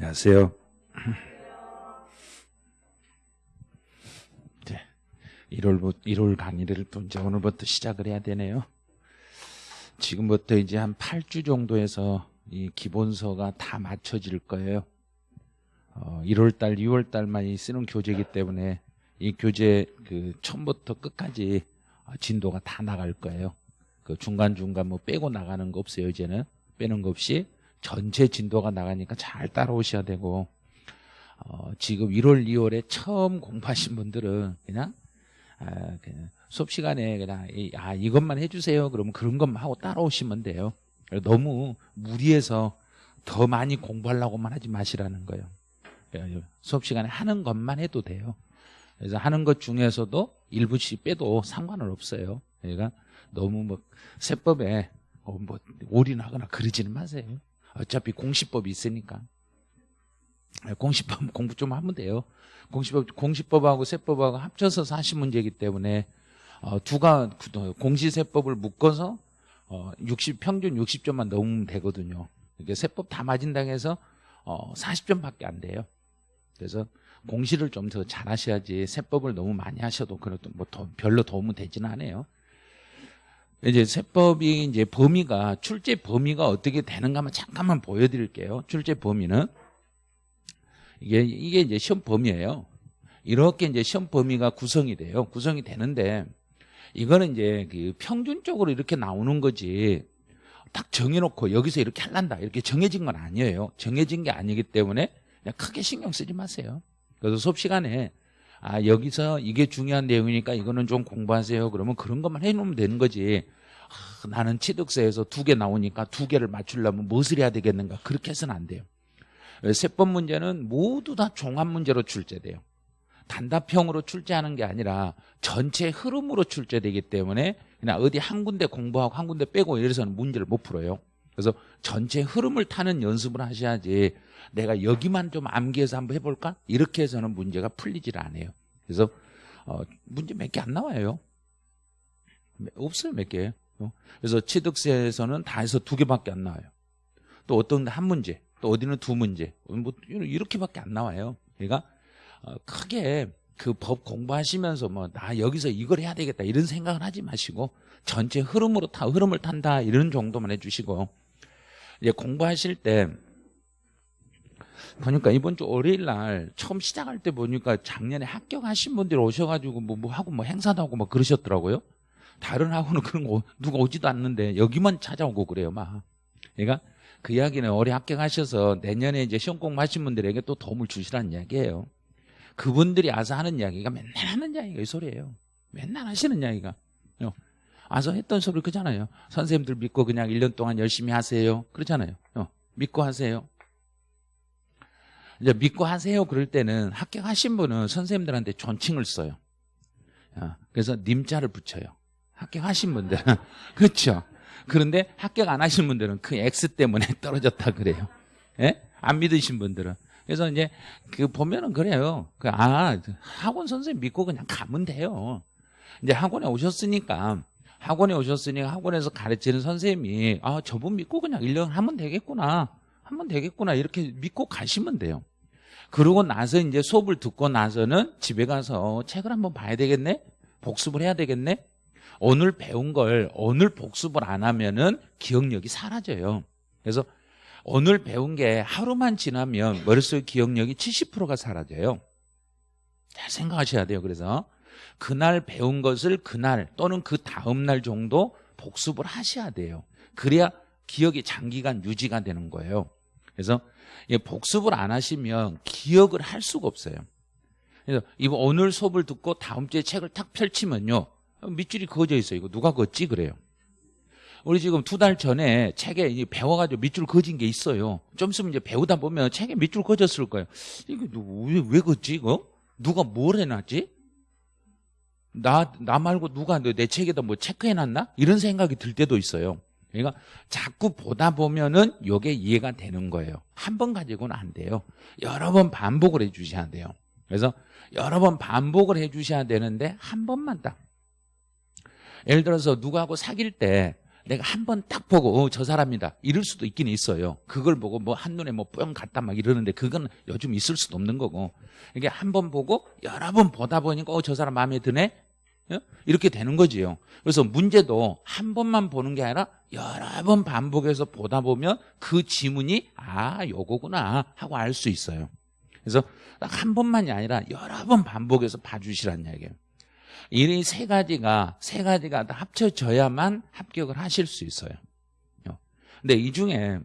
안녕하세요. 이제 1월, 1월 강의를 또 이제 오늘부터 시작을 해야 되네요. 지금부터 이제 한 8주 정도에서 이 기본서가 다 맞춰질 거예요. 어, 1월달, 2월달만 쓰는 교재이기 때문에 이 교재 그 처음부터 끝까지 진도가 다 나갈 거예요. 그 중간 중간 뭐 빼고 나가는 거 없어요, 이제는. 빼는 거 없이 전체 진도가 나가니까 잘 따라오셔야 되고, 어, 지금 1월, 2월에 처음 공부하신 분들은 그냥, 아, 그냥 수업 시간에 그냥, 이, 아, 이것만 해주세요. 그러면 그런 것만 하고 따라오시면 돼요. 너무 무리해서 더 많이 공부하려고만 하지 마시라는 거예요. 예, 수업 시간에 하는 것만 해도 돼요. 그래서 하는 것 중에서도 일부씩 빼도 상관은 없어요. 그러니까 너무 뭐 세법에 어, 뭐 올인하거나 그러지는 마세요. 어차피 공시법이 있으니까. 예, 공시법 공부 좀 하면 돼요. 공시법 공시법하고 세법하고 합쳐서 40문제이기 때문에 어, 두가 공시세법을 묶어서 어, 60 평균 60점만 넘으면 되거든요. 이게 세법 다 맞은다고 해서 어, 40점밖에 안 돼요. 그래서 공시를 좀 더 잘하셔야지 세법을 너무 많이 하셔도 그래도 뭐 더, 별로 도움은 되지는 않아요. 이제 세법이 이제 범위가 출제 범위가 어떻게 되는가 한번 잠깐만 보여드릴게요. 출제 범위는 이게 이게 이제 시험 범위예요. 이렇게 이제 시험 범위가 구성이 돼요. 구성이 되는데 이거는 이제 그 평균적으로 이렇게 나오는 거지. 딱 정해놓고 여기서 이렇게 할란다 이렇게 정해진 건 아니에요. 정해진 게 아니기 때문에 크게 신경 쓰지 마세요. 그래서 수업 시간에 아 여기서 이게 중요한 내용이니까 이거는 좀 공부하세요. 그러면 그런 것만 해놓으면 되는 거지. 아, 나는 취득세에서 두 개 나오니까 두 개를 맞추려면 무엇을 해야 되겠는가 그렇게 해서는 안 돼요. 세법 문제는 모두 다 종합 문제로 출제돼요. 단답형으로 출제하는 게 아니라 전체 흐름으로 출제되기 때문에 그냥 어디 한 군데 공부하고 한 군데 빼고 이래서는 문제를 못 풀어요. 그래서 전체 흐름을 타는 연습을 하셔야지 내가 여기만 좀 암기해서 한번 해볼까? 이렇게 해서는 문제가 풀리질 않아요. 그래서 어, 문제 몇 개 안 나와요. 없어요 몇 개. 어? 그래서 취득세에서는 다 해서 두 개밖에 안 나와요. 또 어떤 한 문제, 또 어디는 두 문제, 뭐 이렇게밖에 안 나와요. 그러니까 어, 크게 그 법 공부하시면서 뭐 나 여기서 이걸 해야 되겠다 이런 생각을 하지 마시고 전체 흐름으로 타 흐름을 탄다 이런 정도만 해주시고 이제 공부하실 때 보니까 이번 주 월요일 날 처음 시작할 때 보니까 작년에 합격하신 분들이 오셔가지고 뭐, 뭐 하고 뭐 행사도 하고 막 그러셨더라고요. 다른 학원은 그런 거 누가 오지도 않는데 여기만 찾아오고 그래요, 막. 그러니까 그 이야기는 올해 합격하셔서 내년에 이제 시험 공부하신 분들에게 또 도움을 주시라는 이야기예요. 그분들이 와서 하는 이야기가 맨날 하는 이야기가 이 소리예요. 맨날 하시는 이야기가. 와서 했던 소리 그잖아요. 선생님들 믿고 그냥 1년 동안 열심히 하세요. 그렇잖아요. 믿고 하세요. 이제 믿고 하세요 그럴 때는 합격하신 분은 선생님들한테 존칭을 써요. 그래서 님자를 붙여요. 합격하신 분들은 그렇죠. 그런데 합격 안 하신 분들은 그 X 때문에 떨어졌다 그래요. 예? 안 믿으신 분들은. 그래서 이제 그 보면은 그래요. 그 아, 학원 선생님 믿고 그냥 가면 돼요. 이제 학원에 오셨으니까 학원에 오셨으니까 학원에서 가르치는 선생님이 아, 저분 믿고 그냥 1년 하면 되겠구나. 하면 되겠구나. 이렇게 믿고 가시면 돼요. 그러고 나서 이제 수업을 듣고 나서는 집에 가서 책을 한번 봐야 되겠네? 복습을 해야 되겠네? 오늘 배운 걸 오늘 복습을 안 하면은 기억력이 사라져요. 그래서 오늘 배운 게 하루만 지나면 머릿속 기억력이 70%가 사라져요. 잘 생각하셔야 돼요. 그래서 그날 배운 것을 그날 또는 그 다음 날 정도 복습을 하셔야 돼요. 그래야 기억이 장기간 유지가 되는 거예요. 그래서 복습을 안 하시면 기억을 할 수가 없어요. 그래서 이번 오늘 수업을 듣고 다음 주에 책을 탁 펼치면요. 밑줄이 그어져 있어요. 이거 누가 그었지 그래요. 우리 지금 두 달 전에 책에 배워가지고 밑줄 그어진 게 있어요. 좀 있으면 이제 배우다 보면 책에 밑줄 그어졌을 거예요. 이거 왜, 왜 그었지 이거? 누가 뭘 해놨지? 나, 나 말고 누가 내 책에다 뭐 체크해놨나? 이런 생각이 들 때도 있어요. 그러니까 자꾸 보다 보면은 이게 이해가 되는 거예요. 한 번 가지고는 안 돼요. 여러 번 반복을 해 주셔야 돼요. 그래서 여러 번 반복을 해 주셔야 되는데 한 번만 딱. 예를 들어서 누구하고 사귈 때 내가 한 번 딱 보고 어, 저 사람이다 이럴 수도 있긴 있어요. 그걸 보고 뭐 한눈에 뭐 뿅 갔다 막 이러는데 그건 요즘 있을 수도 없는 거고 이게 한 번 보고 여러 번 보다 보니까 어, 저 사람 마음에 드네 예? 이렇게 되는 거지요. 그래서 문제도 한 번만 보는 게 아니라 여러 번 반복해서 보다 보면 그 지문이 아 요거구나 하고 알 수 있어요. 그래서 딱 한 번만이 아니라 여러 번 반복해서 봐주시라는 얘기예요. 이 세 가지가 세 가지가 다 합쳐져야만 합격을 하실 수 있어요. 근데 이 중에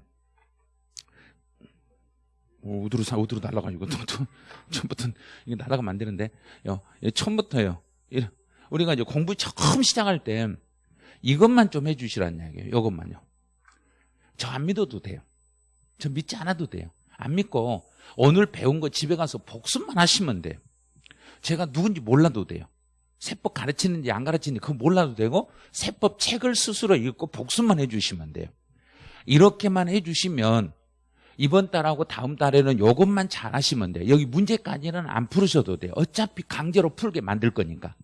오, 우드로 사 우드로 날아가지고 또, 또 처음부터 이게 되는데 요, 처음부터요. 우리가 이제 공부 처음 시작할 때 이것만 좀 해주시라는 얘기예요. 이것만요. 저 안 믿어도 돼요. 저 믿지 않아도 돼요. 안 믿고 오늘 배운 거 집에 가서 복습만 하시면 돼요. 제가 누군지 몰라도 돼요. 세법 가르치는지 안 가르치는지 그거 몰라도 되고 세법 책을 스스로 읽고 복습만 해주시면 돼요. 이렇게만 해주시면 이번 달하고 다음 달에는 이것만 잘 하시면 돼요. 여기 문제까지는 안 풀으셔도 돼요. 어차피 강제로 풀게 만들 거니까.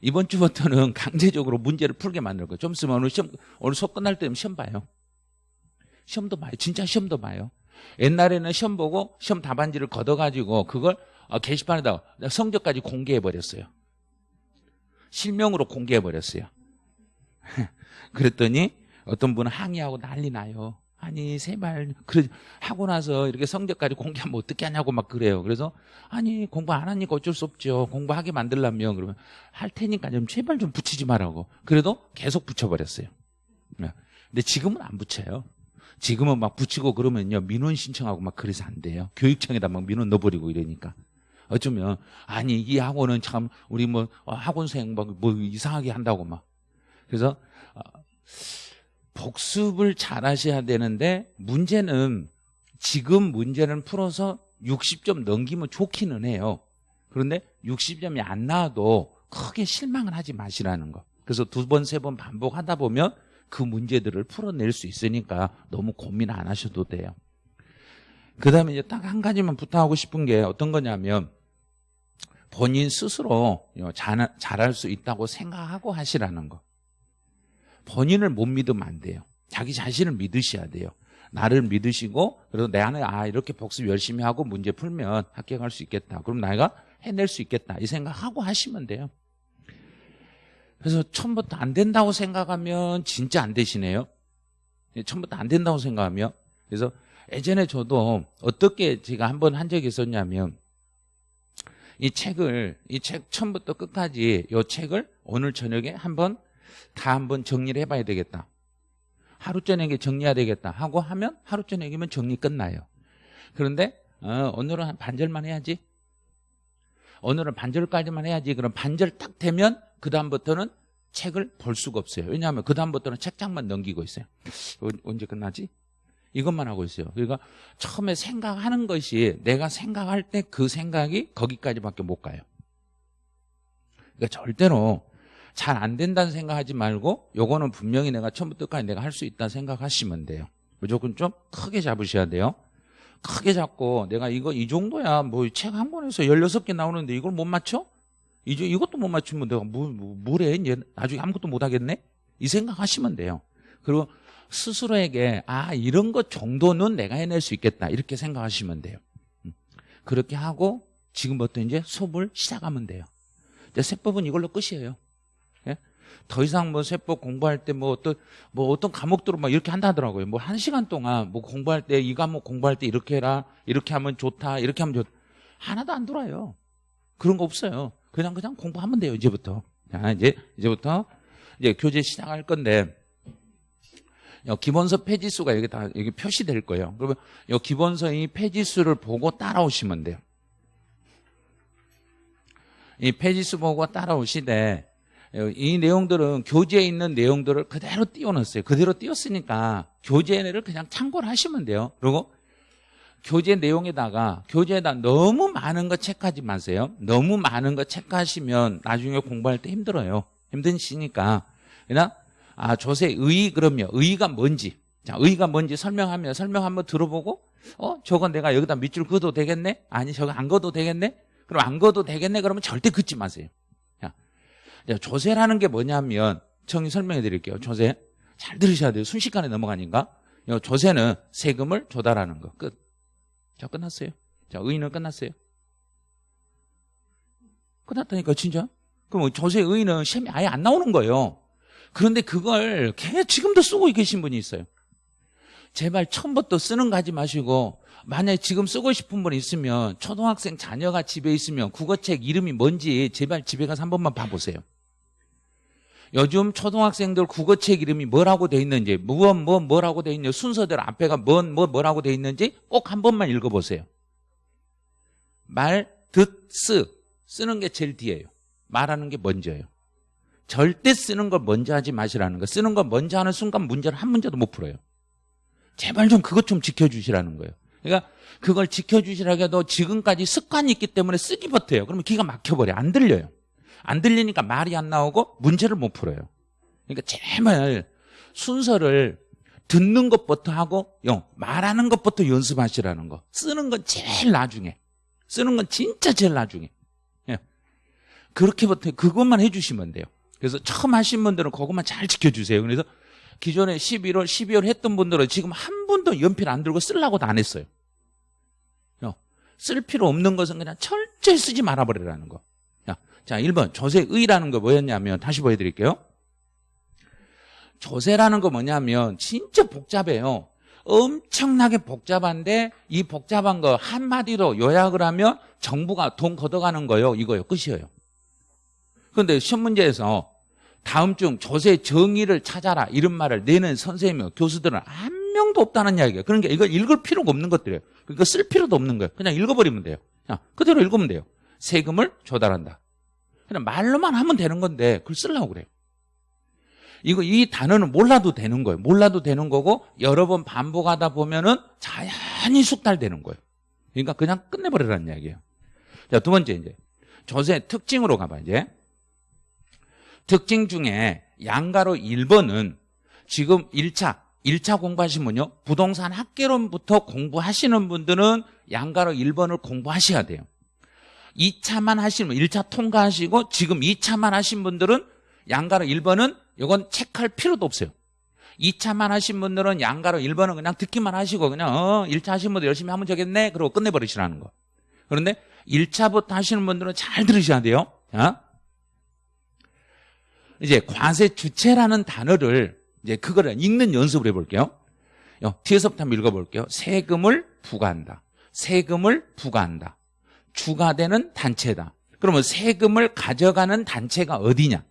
이번 주부터는 강제적으로 문제를 풀게 만들 거예요. 좀 있으면 오늘 시험, 오늘 수업 끝날 때면 시험 봐요. 시험도 봐요. 진짜 시험도 봐요. 옛날에는 시험 보고 시험 답안지를 걷어가지고 그걸 어, 게시판에다가 성적까지 공개해버렸어요. 실명으로 공개해버렸어요. 그랬더니 어떤 분은 항의하고 난리 나요. 아니 제발 그래 하고 나서 이렇게 성적까지 공개하면 어떻게 하냐고 막 그래요. 그래서 아니 공부 안 하니까 어쩔 수 없죠. 공부하게 만들려면 그러면 할 테니까 좀 제발 좀 붙이지 말라고. 그래도 계속 붙여버렸어요. 네. 근데 지금은 안 붙여요. 지금은 막 붙이고 그러면요 민원 신청하고 막 그래서 안 돼요. 교육청에다 막 민원 넣어버리고 이러니까. 어쩌면 아니 이 학원은 참 우리 뭐 학원생 막뭐 이상하게 한다고 막 그래서 어, 복습을 잘 하셔야 되는데 문제는 지금 문제는 풀어서 60점 넘기면 좋기는 해요. 그런데 60점이 안 나와도 크게 실망을 하지 마시라는 거. 그래서 두 번, 세 번 반복하다 보면 그 문제들을 풀어낼 수 있으니까 너무 고민 안 하셔도 돼요. 그 다음에 이제 딱 한 가지만 부탁하고 싶은 게 어떤 거냐면 본인 스스로 잘, 잘할 수 있다고 생각하고 하시라는 거. 본인을 못 믿으면 안 돼요. 자기 자신을 믿으셔야 돼요. 나를 믿으시고 그래서 내 안에 아 이렇게 복습 열심히 하고 문제 풀면 합격할 수 있겠다. 그럼 내가 해낼 수 있겠다. 이 생각하고 하시면 돼요. 그래서 처음부터 안 된다고 생각하면 진짜 안 되시네요. 예, 처음부터 안 된다고 생각하면 그래서 예전에 저도 어떻게 제가 한 번 한 적이 있었냐면 이 책을 이 책 처음부터 끝까지 이 책을 오늘 저녁에 한번 다 한번 정리를 해봐야 되겠다. 하루 저녁에 정리해야 되겠다 하고 하면 하루 저녁이면 정리 끝나요. 그런데 어, 오늘은 한 반절만 해야지. 오늘은 반절까지만 해야지. 그럼 반절 딱 되면 그 다음부터는 책을 볼 수가 없어요. 왜냐하면 그 다음부터는 책장만 넘기고 있어요. 언제 끝나지? 이것만 하고 있어요. 그러니까 처음에 생각하는 것이 내가 생각할 때 그 생각이 거기까지밖에 못 가요. 그러니까 절대로 잘 안 된다는 생각하지 말고 요거는 분명히 내가 처음부터까지 내가 할 수 있다 생각하시면 돼요. 무조건 좀 크게 잡으셔야 돼요. 크게 잡고 내가 이거 이 정도야 뭐 책 한 권에서 16개 나오는데 이걸 못 맞춰? 이제 이것도 못 맞추면 내가 뭐, 뭐, 뭐래? 나중에 아무것도 못 하겠네? 이 생각하시면 돼요. 그리고 스스로에게 아 이런 것 정도는 내가 해낼 수 있겠다 이렇게 생각하시면 돼요. 음. 그렇게 하고 지금부터 이제 수업을 시작하면 돼요. 이제 세법은 이걸로 끝이에요. 더 이상 뭐 세법 공부할 때 뭐 어떤 뭐 어떤 과목들을 막 이렇게 한다 하더라고요. 뭐 한 시간 동안 뭐 공부할 때 이 과목 공부할 때 이렇게 해라. 이렇게 하면 좋다. 이렇게 하면 좋 하나도 안 돌아요. 그런 거 없어요. 그냥 그냥 공부하면 돼요. 이제부터. 자, 이제 이제부터 이제 교재 시작할 건데 기본서 페이지수가 여기 다 여기 표시될 거예요. 그러면 이 기본서 이 페이지수를 보고 따라오시면 돼요. 이 페이지수 보고 따라오시되 이 내용들은 교재에 있는 내용들을 그대로 띄워놨어요. 그대로 띄웠으니까 교재를 그냥 참고를 하시면 돼요. 그리고 교재 내용에다가 교재에다 너무 많은 거 체크하지 마세요. 너무 많은 거 체크하시면 나중에 공부할 때 힘들어요. 힘드시니까. 그냥 아 조세 의 그러면 의가 뭔지 자 의가 뭔지 설명하면 설명 한번 들어보고 어 저건 내가 여기다 밑줄 그어도 되겠네? 아니 저거 안 그어도 되겠네? 그럼 안 그어도 되겠네? 그러면 절대 긋지 마세요. 조세라는 게 뭐냐면 정리 설명해 드릴게요. 조세. 잘 들으셔야 돼요. 순식간에 넘어가니까. 조세는 세금을 조달하는 거. 끝. 자, 끝났어요. 자, 의인은 끝났어요. 끝났다니까, 진짜. 그럼 조세 의인은 시험이 아예 안 나오는 거예요. 그런데 그걸 지금도 쓰고 계신 분이 있어요. 제발 처음부터 쓰는 거 하지 마시고 만약에 지금 쓰고 싶은 분 있으면 초등학생 자녀가 집에 있으면 국어책 이름이 뭔지 제발 집에 가서 한 번만 봐보세요. 요즘 초등학생들 국어책 이름이 뭐라고 돼 있는지 무엇 뭐 뭐라고 돼 있는지 순서대로 앞에가 뭔 뭐 뭐라고 돼 있는지 꼭 한 번만 읽어보세요. 말, 듣, 쓰 쓰는 게 제일 뒤에요. 말하는 게 먼저예요. 절대 쓰는 걸 먼저 하지 마시라는 거. 쓰는 걸 먼저 하는 순간 문제를 한 문제도 못 풀어요. 제발 좀 그것 좀 지켜주시라는 거예요. 그러니까 그걸 지켜주시라고 해도 지금까지 습관이 있기 때문에 쓰기 버텨요. 그러면 기가 막혀버려. 안 들려요. 안 들리니까 말이 안 나오고 문제를 못 풀어요. 그러니까 제발 순서를 듣는 것부터 하고 말하는 것부터 연습하시라는 거. 쓰는 건 제일 나중에. 쓰는 건 진짜 제일 나중에. 예. 그렇게부터 그것만 해주시면 돼요. 그래서 처음 하신 분들은 그것만 잘 지켜주세요. 그래서 기존에 11월, 12월 했던 분들은 지금 한 번도 연필 안 들고 쓰려고도 안 했어요. 쓸 필요 없는 것은 그냥 철저히 쓰지 말아버리라는 거. 자, 1번 조세의라는 거 뭐였냐면 다시 보여드릴게요. 조세라는 거 뭐냐면 진짜 복잡해요. 엄청나게 복잡한데 이 복잡한 거 한마디로 요약을 하면 정부가 돈 걷어가는 거요. 이거요. 끝이에요. 그런데 시험 문제에서 다음 중 조세 정의를 찾아라 이런 말을 내는 선생님, 교수들은 한 명도 없다는 이야기예요. 그러니까 이걸 읽을 필요가 없는 것들이에요. 그러니까 쓸 필요도 없는 거예요. 그냥 읽어버리면 돼요. 그냥 그대로 읽으면 돼요. 세금을 조달한다. 그냥 말로만 하면 되는 건데 그걸 쓰려고 그래요. 이거 이 단어는 몰라도 되는 거예요. 몰라도 되는 거고 여러 번 반복하다 보면은 자연히 숙달되는 거예요. 그러니까 그냥 끝내버리라는 이야기예요. 자, 두 번째 이제 조세 특징으로 가봐 이제. 특징 중에 양가로 1번은 지금 1차 1차 공부하신 분요 부동산 학개론부터 공부하시는 분들은 양가로 1번을 공부하셔야 돼요. 2차만 하시는 분 1차 통과하시고 지금 2차만 하신 분들은 양가로 1번은 이건 체크할 필요도 없어요. 2차만 하신 분들은 양가로 1번은 그냥 듣기만 하시고 그냥 어 1차 하신 분들 열심히 하면 되겠네. 그러고 끝내버리시라는 거. 그런데 1차부터 하시는 분들은 잘 들으셔야 돼요. 자, 이제 과세 주체라는 단어를 이제 그거를 읽는 연습을 해볼게요. 뒤에서부터 한번 읽어볼게요. 세금을 부과한다. 세금을 부과한다. 주가되는 단체다. 그러면 세금을 가져가는 단체가 어디냐?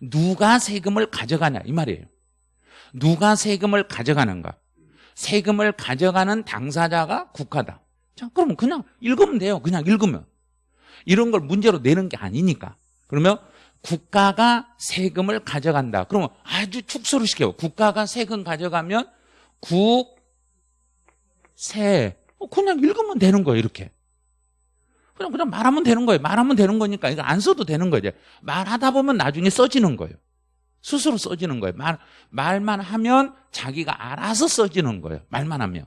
누가 세금을 가져가냐 이 말이에요. 누가 세금을 가져가는가? 세금을 가져가는 당사자가 국가다. 자, 그러면 그냥 읽으면 돼요. 그냥 읽으면. 이런 걸 문제로 내는 게 아니니까. 그러면 국가가 세금을 가져간다. 그러면 아주 축소를 시켜요. 국가가 세금 가져가면 국, 세. 어, 그냥 읽으면 되는 거예요, 이렇게. 그냥, 그냥 말하면 되는 거예요. 말하면 되는 거니까 이거 안 써도 되는 거예요. 말하다 보면 나중에 써지는 거예요. 스스로 써지는 거예요. 말, 말만 하면 자기가 알아서 써지는 거예요. 말만 하면.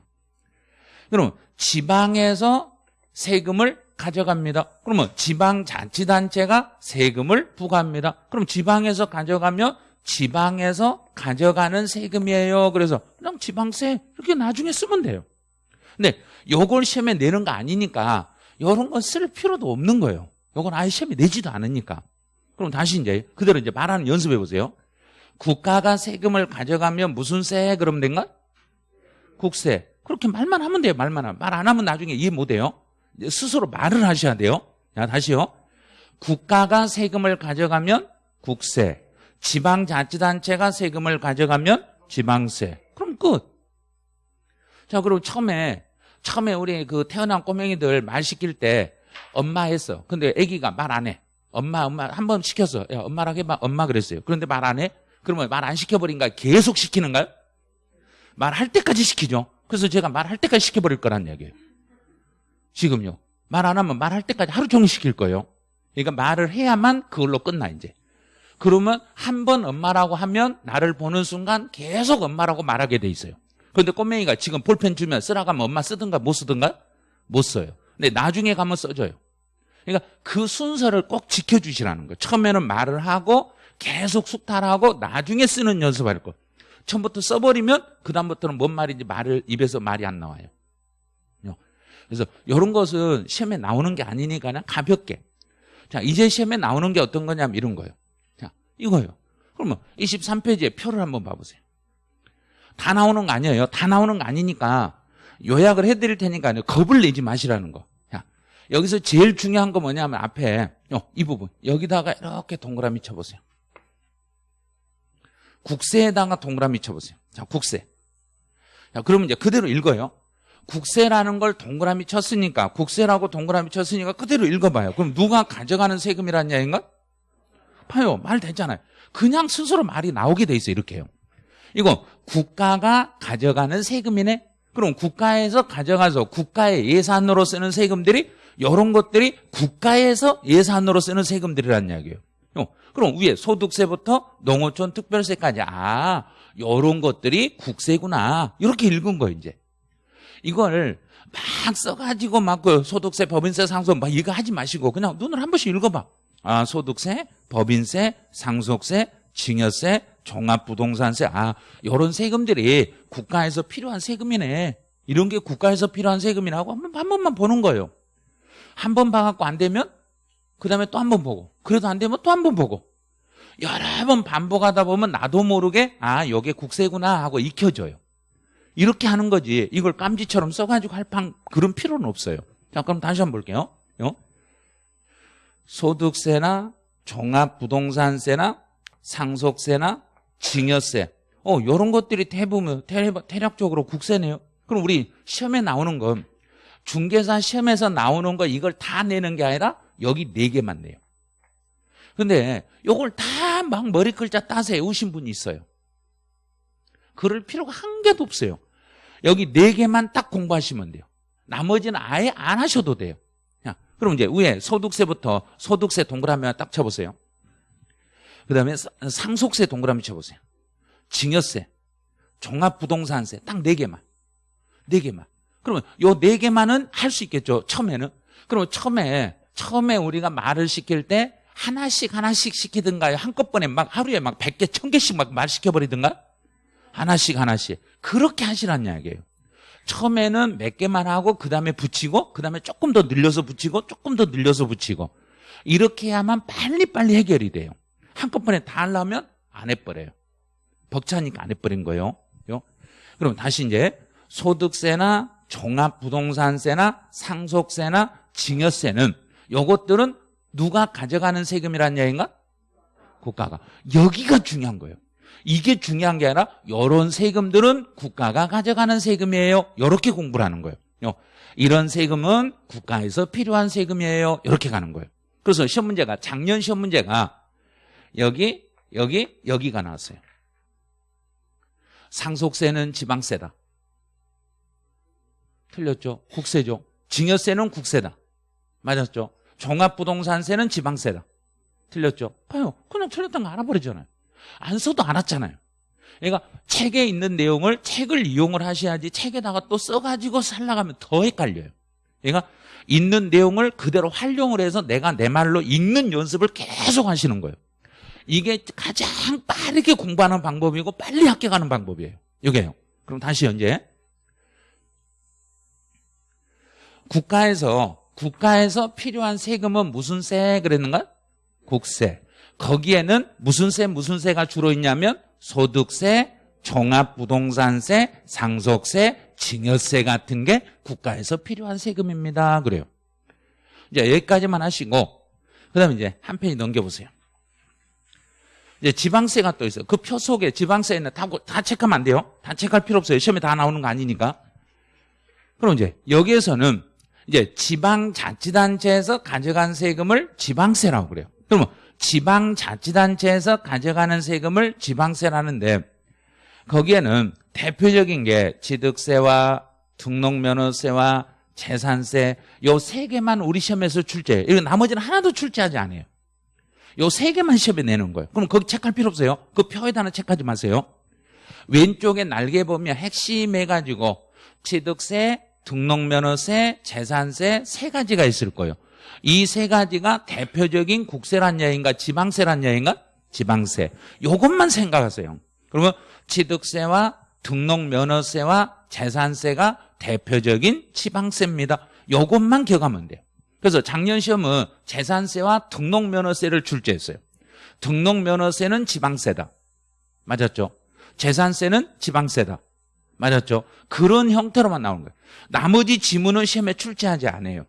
그럼 지방에서 세금을 가져갑니다. 그러면 지방자치단체가 세금을 부과합니다. 그럼 지방에서 가져가면 지방에서 가져가는 세금이에요. 그래서 그냥 지방세 이렇게 나중에 쓰면 돼요. 근데 요걸 시험에 내는 거 아니니까 이런 건 쓸 필요도 없는 거예요. 요건 아예 시험에 내지도 않으니까. 그럼 다시 이제 그대로 이제 말하는 연습해 보세요. 국가가 세금을 가져가면 무슨 세? 그러면 된가? 국세. 그렇게 말만 하면 돼요. 말만 하면. 말 안 하면 나중에 이해 못 해요. 스스로 말을 하셔야 돼요. 자, 다시요. 국가가 세금을 가져가면 국세. 지방자치단체가 세금을 가져가면 지방세. 그럼 끝. 자, 그리고 처음에, 처음에 우리 그 태어난 꼬맹이들 말 시킬 때 엄마 했어. 근데 아기가 말 안 해. 엄마, 엄마, 한 번 시켰어. 야, 엄마랑 해봐. 엄마 그랬어요. 그런데 말 안 해? 그러면 말 안 시켜버린가? 계속 시키는가요? 말할 때까지 시키죠. 그래서 제가 말할 때까지 시켜버릴 거란 얘기예요. 지금요. 말 안 하면 말할 때까지 하루 종일 시킬 거예요. 그러니까 말을 해야만 그걸로 끝나 이제. 그러면 한 번 엄마라고 하면 나를 보는 순간 계속 엄마라고 말하게 돼 있어요. 그런데 꼬맹이가 지금 볼펜 주면 쓰라고 하면 엄마 쓰든가 못 쓰든가? 못 써요. 근데 나중에 가면 써줘요. 그러니까 그 순서를 꼭 지켜주시라는 거예요. 처음에는 말을 하고 계속 숙탈하고 나중에 쓰는 연습할 거. 처음부터 써버리면 그 다음부터는 뭔 말인지 말을 입에서 말이 안 나와요. 그래서 이런 것은 시험에 나오는 게 아니니까 그냥 가볍게. 자, 이제 시험에 나오는 게 어떤 거냐면 이런 거예요. 자, 이거예요. 그러면 23페이지에 표를 한번 봐보세요. 다 나오는 거 아니에요. 다 나오는 거 아니니까 요약을 해드릴 테니까 겁을 내지 마시라는 거. 자, 여기서 제일 중요한 거 뭐냐면 앞에 어, 이 부분 여기다가 이렇게 동그라미 쳐보세요. 국세에다가 동그라미 쳐보세요. 자, 국세. 자, 그러면 이제 그대로 읽어요. 국세라는 걸 동그라미 쳤으니까 국세라고 동그라미 쳤으니까 그대로 읽어봐요. 그럼 누가 가져가는 세금이란 얘기인가? 봐요. 말 됐잖아요. 그냥 스스로 말이 나오게 돼 있어요. 이렇게요. 이거 국가가 가져가는 세금이네. 그럼 국가에서 가져가서 국가의 예산으로 쓰는 세금들이 이런 것들이 국가에서 예산으로 쓰는 세금들이란 이야기예요. 어, 그럼 위에 소득세부터 농어촌 특별세까지 아 이런 것들이 국세구나 이렇게 읽은 거예요 이제 이걸 막 써가지고 막 그 소득세 법인세 상속 막 이거 하지 마시고 그냥 눈을 한 번씩 읽어봐. 아 소득세 법인세 상속세 증여세 종합부동산세. 아 이런 세금들이 국가에서 필요한 세금이네. 이런 게 국가에서 필요한 세금이라고 한, 번, 한 번만 보는 거예요. 한 번 봐갖고 안 되면 그 다음에 또 한 번 보고 그래도 안 되면 또 한 번 보고. 여러 번 반복하다 보면 나도 모르게 아 이게 국세구나 하고 익혀져요 이렇게 하는 거지 이걸 깜지처럼 써가지고 할 판 그런 필요는 없어요 자 그럼 다시 한번 볼게요 어? 소득세나 종합부동산세나 상속세나 증여세 어 이런 것들이 대부분 대략적으로 국세네요 그럼 우리 시험에 나오는 건 중개사 시험에서 나오는 거 이걸 다 내는 게 아니라 여기 네 개만 내요. 근데 요걸 다 막 머리 글자 따서 외우신 분이 있어요. 그럴 필요가 한 개도 없어요. 여기 네 개만 딱 공부하시면 돼요. 나머지는 아예 안 하셔도 돼요. 자, 그럼 이제 위에 소득세부터 소득세 동그라미 딱 쳐보세요. 그 다음에 상속세 동그라미 쳐보세요. 증여세, 종합부동산세 딱 네 개만. 네 개만. 그러면 요 네 개만은 할 수 있겠죠. 처음에는. 그러면 처음에 처음에 우리가 말을 시킬 때 하나씩 하나씩 시키든가요? 한꺼번에 막 하루에 막 100개, 1000개씩 막 말 시켜버리든가? 하나씩 하나씩. 그렇게 하시란 이야기예요. 처음에는 몇 개만 하고 그 다음에 붙이고 그 다음에 조금 더 늘려서 붙이고 조금 더 늘려서 붙이고 이렇게 해야만 빨리빨리 해결이 돼요. 한꺼번에 다 하려면 안 해버려요. 벅차니까 안 해버린 거예요. 그럼 다시 이제 소득세나 종합부동산세나 상속세나 증여세는 요것들은 누가 가져가는 세금이라는 얘기인가? 국가가. 여기가 중요한 거예요. 이게 중요한 게 아니라 이런 세금들은 국가가 가져가는 세금이에요. 이렇게 공부를 하는 거예요. 이런 세금은 국가에서 필요한 세금이에요. 이렇게 가는 거예요. 그래서 시험 문제가 작년 시험 문제가 여기 여기 여기가 나왔어요. 상속세는 지방세다. 틀렸죠? 국세죠. 증여세는 국세다. 맞았죠? 종합부동산세는 지방세다. 틀렸죠? 봐요. 그냥 틀렸던 거 알아버리잖아요. 안 써도 알았잖아요. 그러니까 책에 있는 내용을 책을 이용을 하셔야지 책에다가 또 써가지고 살라가면 더 헷갈려요. 그러니까 있는 내용을 그대로 활용을 해서 내가 내 말로 읽는 연습을 계속 하시는 거예요. 이게 가장 빠르게 공부하는 방법이고 빨리 합격하는 방법이에요. 이게요. 그럼 다시 현재 국가에서 국가에서 필요한 세금은 무슨 세 그랬는가? 국세. 거기에는 무슨 세 무슨 세가 주로 있냐면 소득세, 종합부동산세, 상속세, 증여세 같은 게 국가에서 필요한 세금입니다. 그래요. 이제 여기까지만 하시고 그다음에 이제 한 페이지 넘겨보세요. 이제 지방세가 또 있어요. 그 표 속에 지방세는 다, 다 체크하면 안 돼요. 다 체크할 필요 없어요. 시험에 다 나오는 거 아니니까. 그럼 이제 여기에서는 이제 지방자치단체에서 가져간 세금을 지방세라고 그래요. 그러면 지방자치단체에서 가져가는 세금을 지방세라는데 거기에는 대표적인 게 취득세와 등록면허세와 재산세 요 세 개만 우리 시험에서 출제해요. 이거 나머지는 하나도 출제하지 않아요. 요 세 개만 시험에 내는 거예요. 그럼 거기 체크할 필요 없어요. 그 표에다는 체크하지 마세요. 왼쪽에 날개 보면 핵심 해가지고 취득세, 등록면허세, 재산세 세 가지가 있을 거예요. 이 세 가지가 대표적인 국세란 얘기인가 지방세란 얘기인가? 지방세. 요것만 생각하세요. 그러면 취득세와 등록면허세와 재산세가 대표적인 지방세입니다. 요것만 기억하면 돼요. 그래서 작년 시험은 재산세와 등록면허세를 출제했어요. 등록면허세는 지방세다. 맞았죠? 재산세는 지방세다. 맞았죠? 그런 형태로만 나오는 거예요. 나머지 지문은 시험에 출제하지 않아요.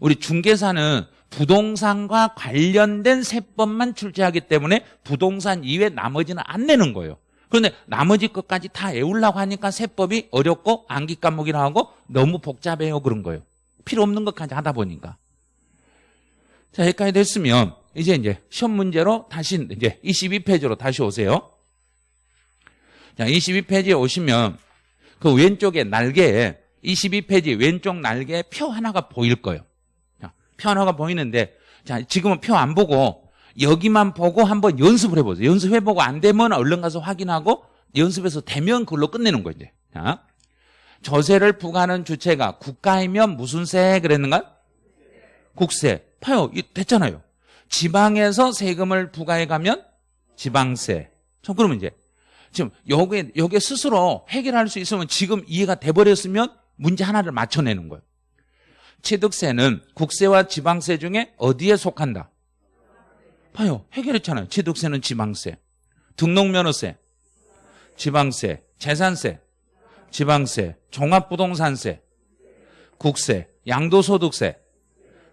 우리 중개사는 부동산과 관련된 세법만 출제하기 때문에 부동산 이외 나머지는 안 내는 거예요. 그런데 나머지 것까지 다 외우려고 하니까 세법이 어렵고 암기 과목이라 하고 너무 복잡해요 그런 거예요. 필요 없는 것까지 하다 보니까. 자, 여기까지 됐으면 이제 이제 시험 문제로 다시 이제 22페이지로 다시 오세요. 자, 22페이지에 오시면 그 왼쪽에 날개에 22페이지 왼쪽 날개에 표 하나가 보일 거예요. 자, 표 하나가 보이는데 자, 지금은 표 안 보고 여기만 보고 한번 연습을 해보세요. 연습해보고 안 되면 얼른 가서 확인하고 연습해서 되면 그걸로 끝내는 거예요. 이제. 자, 조세를 부과하는 주체가 국가이면 무슨 세 그랬는가? 국세. 봐요. 됐잖아요. 지방에서 세금을 부과해 가면 지방세. 저 그러면 이제 지금 여기에 여기에 스스로 해결할 수 있으면 지금 이해가 돼 버렸으면 문제 하나를 맞춰내는 거예요. 취득세는 국세와 지방세 중에 어디에 속한다? 봐요. 해결했잖아요. 취득세는 지방세. 등록면허세. 지방세. 재산세. 지방세. 종합부동산세. 국세. 양도소득세.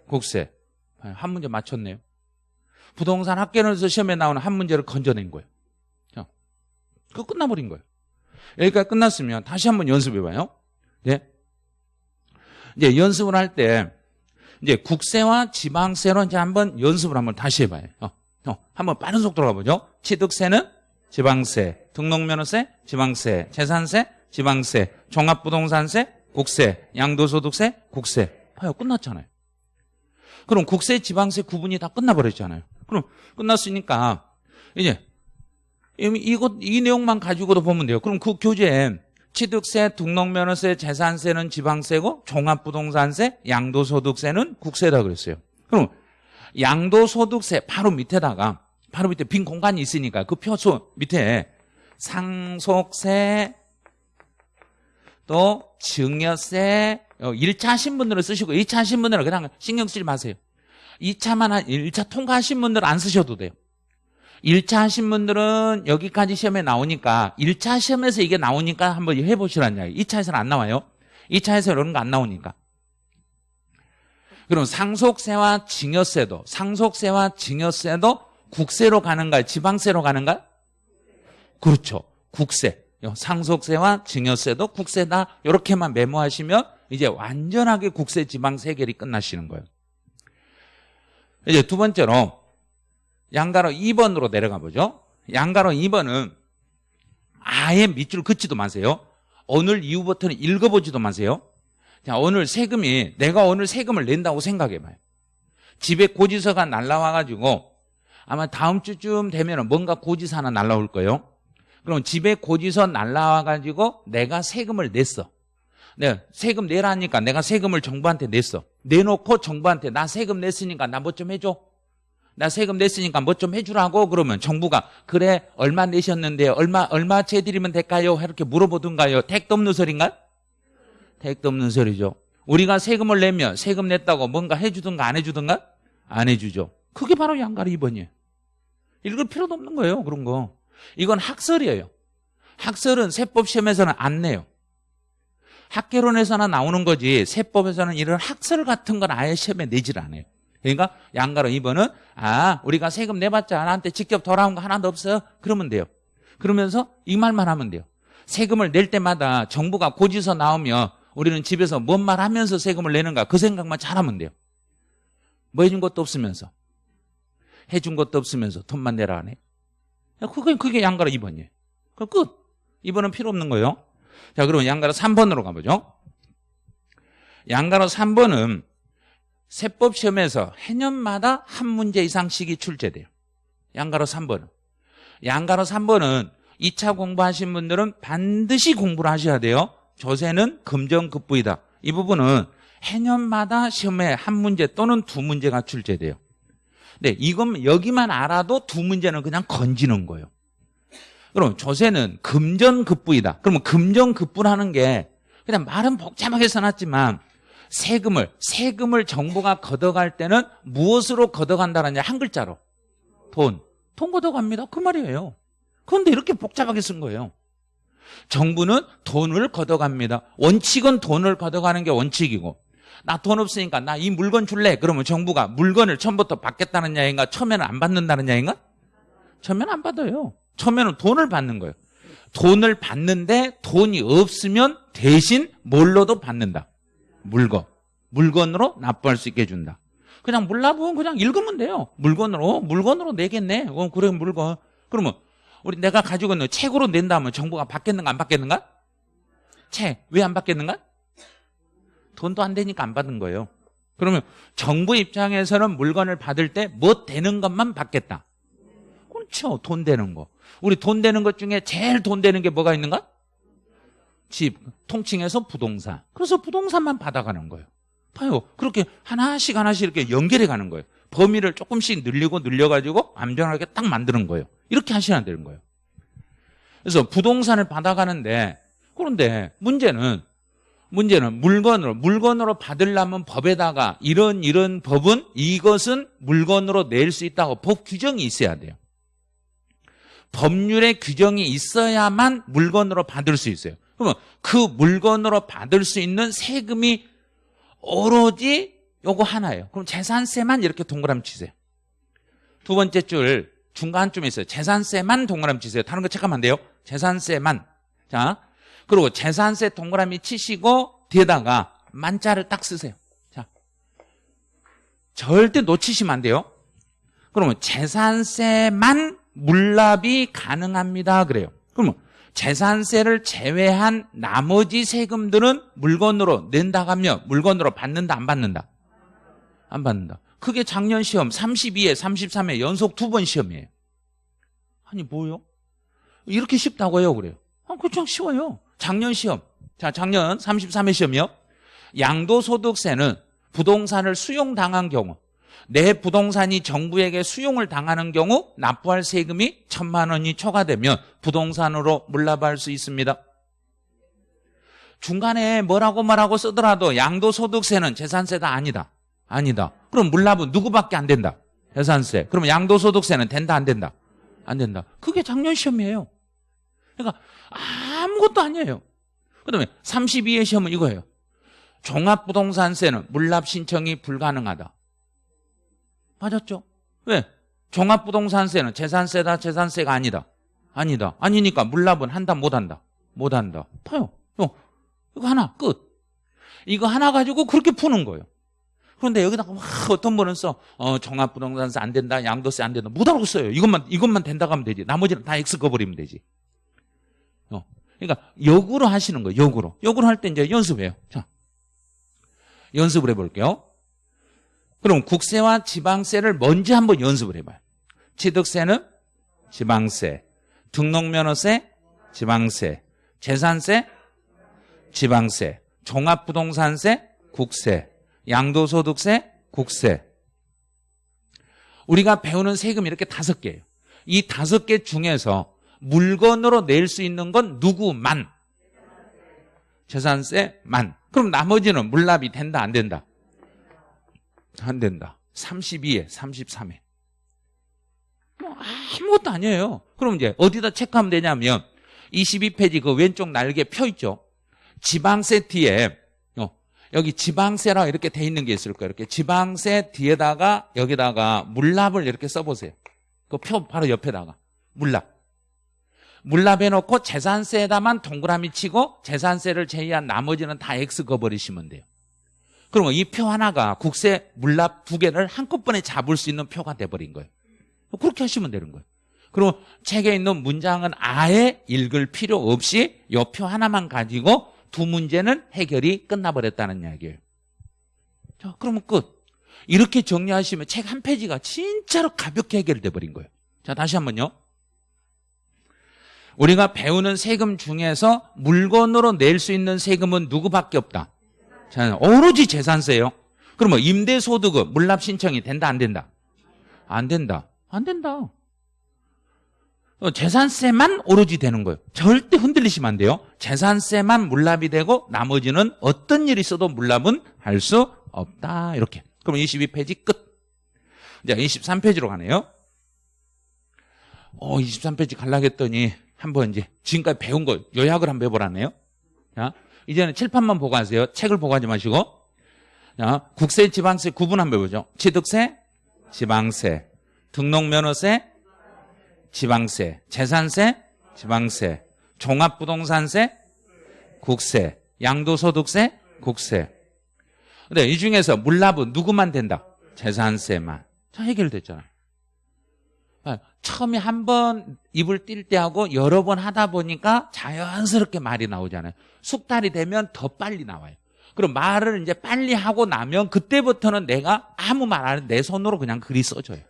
국세. 한 문제 맞췄네요. 부동산 학계론에서 시험에 나오는 한 문제를 건져낸 거예요. 그거 끝나버린 거예요. 여기까지 끝났으면 다시 한번 연습해봐요. 네. 이제 연습을 할 때, 이제 국세와 지방세로 이제 한번 연습을 한번 다시 해봐요. 어, 어, 한번 빠른 속도로 가보죠. 취득세는 지방세, 등록면허세, 지방세, 재산세, 지방세, 종합부동산세, 국세, 양도소득세, 국세. 봐요. 끝났잖아요. 그럼 국세, 지방세 구분이 다 끝나버렸잖아요. 그럼 끝났으니까 이제 이것 이 내용만 가지고도 보면 돼요. 그럼 그 교재에 취득세, 등록면허세, 재산세는 지방세고 종합부동산세, 양도소득세는 국세다 그랬어요. 그럼 양도소득세 바로 밑에다가 바로 밑에 빈 공간이 있으니까 그 표수 밑에 상속세 또 증여세 1차 하신 분들은 쓰시고 2차 하신 분들은 그냥 신경 쓰지 마세요. 2차만 한 1차 통과하신 분들은 안 쓰셔도 돼요. 1차 하신 분들은 여기까지 시험에 나오니까 1차 시험에서 이게 나오니까 한번 해보시라는 이야기. 2차에서는 안 나와요. 2차에서 이런 거 안 나오니까. 그럼 상속세와 증여세도 상속세와 증여세도 국세로 가는가요? 지방세로 가는가요? 그렇죠. 국세. 상속세와 증여세도 국세다 이렇게만 메모하시면 이제 완전하게 국세 지방세 계결이 끝나시는 거예요. 이제 두 번째로 양가로 2번으로 내려가 보죠. 양가로 2번은 아예 밑줄 긋지도 마세요. 오늘 이후부터는 읽어보지도 마세요. 자, 오늘 세금이 내가 오늘 세금을 낸다고 생각해 봐요. 집에 고지서가 날라와 가지고 아마 다음 주쯤 되면 뭔가 고지서 하나 날라올 거예요. 그럼 집에 고지서 날라와 가지고 내가 세금을 냈어. 네, 세금 내라니까 내가 세금을 정부한테 냈어. 내놓고 정부한테 나 세금 냈으니까 나 뭐 좀 해줘. 나 세금 냈으니까 뭐 좀 해주라고 그러면 정부가 그래 얼마 내셨는데 얼마 얼마 채드리면 될까요? 이렇게 물어보든가요. 택도 없는 소리인가? 택도 없는 소리죠. 우리가 세금을 내면 세금 냈다고 뭔가 해주든가 안 해주든가 안 해주죠. 그게 바로 양가리 2번이에요. 읽을 필요도 없는 거예요. 그런 거. 이건 학설이에요. 학설은 세법 시험에서는 안 내요. 학개론에서나 나오는 거지 세법에서는 이런 학설 같은 건 아예 시험에 내질 않아요. 그러니까 양가로 2번은 아 우리가 세금 내봤자 나한테 직접 돌아온 거 하나도 없어요. 그러면 돼요. 그러면서 이 말만 하면 돼요. 세금을 낼 때마다 정부가 고지서 나오면 우리는 집에서 뭔 말 하면서 세금을 내는가 그 생각만 잘하면 돼요. 뭐 해준 것도 없으면서 해준 것도 없으면서 돈만 내라 하네. 그게 그게 양가로 2번이에요. 그럼 끝. 2번은 필요 없는 거예요. 자, 그러면 양가로 3번으로 가보죠. 양가로 3번은 세법 시험에서 해년마다 한 문제 이상씩이 출제돼요. 양가로 3번은. 양가로 3번은 2차 공부하신 분들은 반드시 공부를 하셔야 돼요. 조세는 금정급부이다. 이 부분은 해년마다 시험에 한 문제 또는 두 문제가 출제돼요. 네, 이건 여기만 알아도 두 문제는 그냥 건지는 거예요. 그럼 조세는 금전급부이다. 그러면 금전급부라는 게 그냥 말은 복잡하게 써놨지만 세금을 세금을 정부가 걷어갈 때는 무엇으로 걷어간다는 한 글자로 돈. 돈 걷어갑니다. 그 말이에요. 그런데 이렇게 복잡하게 쓴 거예요. 정부는 돈을 걷어갑니다. 원칙은 돈을 걷어가는 게 원칙이고 나 돈 없으니까 나 이 물건 줄래? 그러면 정부가 물건을 처음부터 받겠다는 야인가 처음에는 안 받는다는 야인가? 처음에는 안 받아요. 처음에는 돈을 받는 거예요. 돈을 받는데 돈이 없으면 대신 뭘로도 받는다. 물건. 물건으로 납부할 수 있게 해준다. 그냥 물납은 그냥 읽으면 돼요. 물건으로 물건으로 내겠네. 어, 그래 물건. 그러면 우리 내가 가지고 있는 책으로 낸다면 정부가 받겠는가 안 받겠는가? 책 왜 안 받겠는가? 돈도 안 되니까 안 받은 거예요. 그러면 정부 입장에서는 물건을 받을 때 뭐 되는 것만 받겠다. 그렇죠. 돈 되는 거. 우리 돈 되는 것 중에 제일 돈 되는 게 뭐가 있는가? 집, 통칭해서 부동산. 그래서 부동산만 받아가는 거예요. 봐요. 그렇게 하나씩 하나씩 이렇게 연결해 가는 거예요. 범위를 조금씩 늘리고 늘려가지고 안전하게 딱 만드는 거예요. 이렇게 하셔야 되는 거예요. 그래서 부동산을 받아가는데 그런데 문제는 문제는 물건으로 물건으로 받으려면 법에다가 이런 이런 법은 이것은 물건으로 낼 수 있다고 법 규정이 있어야 돼요. 법률의 규정이 있어야만 물건으로 받을 수 있어요. 그러면 그 물건으로 받을 수 있는 세금이 오로지 요거 하나예요. 그럼 재산세만 이렇게 동그라미 치세요. 두 번째 줄 중간쯤에 있어요. 재산세만 동그라미 치세요. 다른 거 체크하면 안 돼요. 재산세만. 자, 그리고 재산세 동그라미 치시고 뒤에다가 만자를 딱 쓰세요. 자, 절대 놓치시면 안 돼요. 그러면 재산세만 물납이 가능합니다. 그래요. 그러면 재산세를 제외한 나머지 세금들은 물건으로 낸다 하면 물건으로 받는다 안 받는다? 안 받는다. 그게 작년 시험 32회 33회 연속 두 번 시험이에요. 아니 뭐요? 이렇게 쉽다고요 그래요. 아, 그냥 쉬워요. 작년 시험. 자, 작년 33회 시험이요. 양도소득세는 부동산을 수용당한 경우 내 부동산이 정부에게 수용을 당하는 경우 납부할 세금이 천만 원이 초과되면 부동산으로 물납할 수 있습니다. 중간에 뭐라고 말하고 쓰더라도 양도소득세는 재산세다 아니다. 아니다. 그럼 물납은 누구밖에 안 된다. 재산세. 그러면 양도소득세는 된다 안 된다. 안 된다. 그게 작년 시험이에요. 그러니까 아무것도 아니에요. 그다음에 32회 시험은 이거예요. 종합부동산세는 물납 신청이 불가능하다. 맞았죠? 왜? 종합부동산세는 재산세다, 재산세가 아니다. 아니다. 아니니까 물납은 한다, 못한다. 못한다. 봐요. 어, 이거 하나, 끝. 이거 하나 가지고 그렇게 푸는 거예요. 그런데 여기다가 막 어떤 분은 써, 어, 종합부동산세 안 된다, 양도세 안 된다. 못하고 써요. 이것만, 이것만 된다고 하면 되지. 나머지는 다 X 꺼버리면 되지. 어. 그러니까 역으로 하시는 거예요. 역으로. 역으로 할 때 이제 연습해요. 자. 연습을 해볼게요. 그럼 국세와 지방세를 먼저 한번 연습을 해봐요. 취득세는 지방세, 등록면허세, 지방세, 재산세, 지방세, 종합부동산세, 국세, 양도소득세, 국세. 우리가 배우는 세금 이렇게 다섯 개예요. 이 다섯 개 중에서 물건으로 낼 수 있는 건 누구만? 재산세만. 그럼 나머지는 물납이 된다, 안 된다? 안 된다. 32에, 33에. 뭐 아무것도 아니에요. 그럼 이제 어디다 체크하면 되냐면 22페이지 그 왼쪽 날개 펴 있죠. 지방세 뒤에 어, 여기 지방세라 이렇게 돼 있는 게 있을 거예요. 이렇게 지방세 뒤에다가 여기다가 물납을 이렇게 써보세요. 그 표 바로 옆에다가 물납. 물납해 놓고 재산세에다만 동그라미 치고 재산세를 제외한 나머지는 다 X 거버리시면 돼요. 그러면 이 표 하나가 국세 물납 두 개를 한꺼번에 잡을 수 있는 표가 돼버린 거예요. 그렇게 하시면 되는 거예요. 그리고 책에 있는 문장은 아예 읽을 필요 없이 이표 하나만 가지고 두 문제는 해결이 끝나버렸다는 이야기예요. 자, 그러면 끝. 이렇게 정리하시면 책 한 페이지가 진짜로 가볍게 해결돼 버린 거예요. 자, 다시 한번요. 우리가 배우는 세금 중에서 물건으로 낼 수 있는 세금은 누구밖에 없다. 자, 오로지 재산세요. 그러면 임대소득은 물납 신청이 된다 안 된다? 안 된다. 안 된다. 어, 재산세만 오로지 되는 거예요. 절대 흔들리시면 안 돼요. 재산세만 물납이 되고 나머지는 어떤 일이 있어도 물납은 할 수 없다. 이렇게. 그럼 22페이지 끝. 이제 23페이지로 가네요. 어, 23페이지 갈라겠더니 한번 이제 지금까지 배운 거 요약을 한번 해보라네요. 자, 이제는 칠판만 보고 하세요. 책을 보고 하지 마시고. 자, 국세, 지방세 구분 한번 해보죠. 취득세, 지방세, 등록면허세, 지방세, 재산세, 지방세, 종합부동산세, 국세, 양도소득세, 국세. 근데 이 중에서 물납은 누구만 된다? 재산세만. 자, 해결됐잖아. 아, 처음에 한 번 입을 띨 때 하고 여러 번 하다 보니까 자연스럽게 말이 나오잖아요. 숙달이 되면 더 빨리 나와요. 그럼 말을 이제 빨리 하고 나면 그때부터는 내가 아무 말 안 해도 내 손으로 그냥 글이 써져요.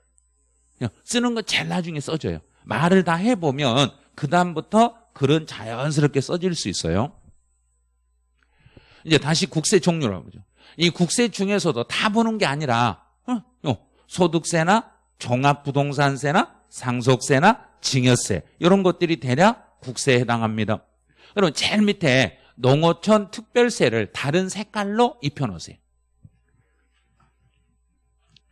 쓰는 거 제일 나중에 써져요. 말을 다 해보면 그다음부터 글은 자연스럽게 써질 수 있어요. 이제 다시 국세 종류라고 보죠. 이 국세 중에서도 다 보는 게 아니라 어, 어, 소득세나 종합부동산세나 상속세나 증여세 이런 것들이 대략 국세에 해당합니다. 그럼 제일 밑에 농어촌 특별세를 다른 색깔로 입혀놓으세요.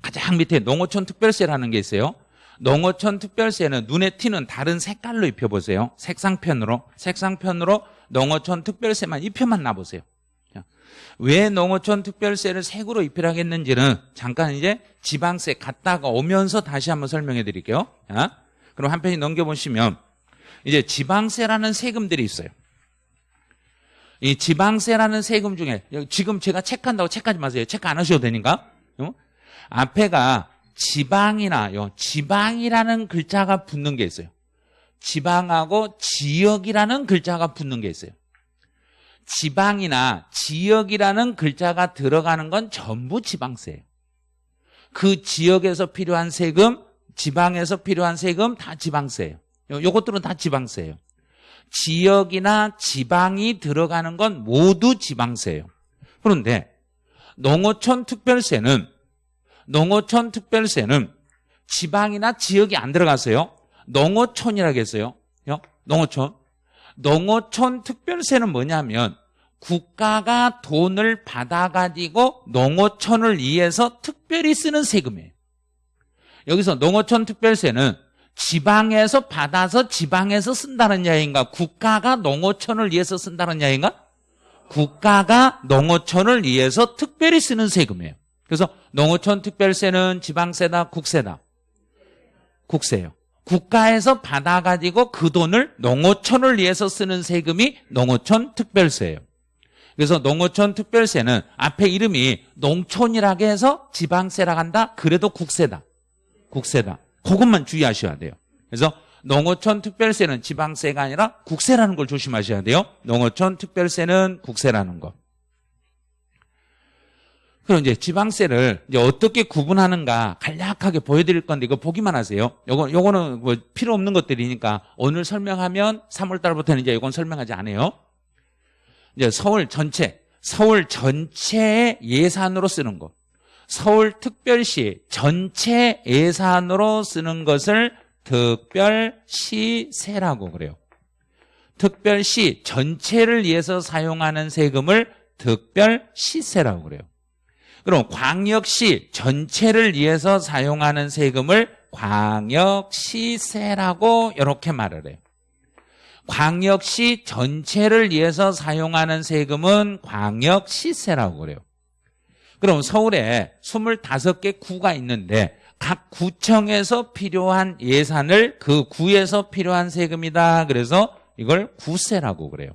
가장 밑에 농어촌 특별세라는 게 있어요. 농어촌 특별세는 눈에 띄는 다른 색깔로 입혀보세요. 색상편으로. 색상편으로 농어촌 특별세만 입혀만 놔보세요. 왜 농어촌 특별세를 색으로 입히라겠는지는 잠깐 이제 지방세 갔다가 오면서 다시 한번 설명해 드릴게요. 자, 그럼 한 페이지 넘겨보시면 이제 지방세라는 세금들이 있어요. 이 지방세라는 세금 중에 지금 제가 체크한다고 체크하지 마세요. 체크 안 하셔도 되니까. 어? 앞에가 지방이나 요. 지방이라는 글자가 붙는 게 있어요. 지방하고 지역이라는 글자가 붙는 게 있어요. 지방이나 지역이라는 글자가 들어가는 건 전부 지방세예요. 그 지역에서 필요한 세금, 지방에서 필요한 세금 다 지방세예요. 요것들은 다 지방세예요. 지역이나 지방이 들어가는 건 모두 지방세예요. 그런데 농어촌 특별세는 농어촌 특별세는 지방이나 지역이 안 들어가세요. 농어촌이라고 했어요. 농어촌. 농어촌 특별세는 뭐냐면 국가가 돈을 받아가지고 농어촌을 위해서 특별히 쓰는 세금이에요. 여기서 농어촌 특별세는 지방에서 받아서 지방에서 쓴다는 이야기인가? 국가가 농어촌을 위해서 쓴다는 이야기인가? 국가가 농어촌을 위해서 특별히 쓰는 세금이에요. 그래서 농어촌 특별세는 지방세다, 국세다? 국세예요. 국가에서 받아가지고 그 돈을 농어촌을 위해서 쓰는 세금이 농어촌 특별세예요. 그래서 농어촌 특별세는 앞에 이름이 농촌이라고 해서 지방세라 한다? 그래도 국세다. 국세다. 그것만 주의하셔야 돼요. 그래서 농어촌 특별세는 지방세가 아니라 국세라는 걸 조심하셔야 돼요. 농어촌 특별세는 국세라는 거. 그럼 이제 지방세를 이제 어떻게 구분하는가 간략하게 보여드릴 건데 이거 보기만 하세요. 요거 요거는 뭐 필요 없는 것들이니까 오늘 설명하면 3월 달부터는 이제 이건 설명하지 않아요. 이제 서울 전체 서울 전체의 예산으로 쓰는 것. 서울 특별시 전체 예산으로 쓰는 것을 특별시세라고 그래요. 특별시 전체를 위해서 사용하는 세금을 특별시세라고 그래요. 그럼 광역시 전체를 위해서 사용하는 세금을 광역시세라고 이렇게 말을 해요. 광역시 전체를 위해서 사용하는 세금은 광역시세라고 그래요. 그럼 서울에 25개 구가 있는데 각 구청에서 필요한 예산을 그 구에서 필요한 세금이다. 그래서 이걸 구세라고 그래요.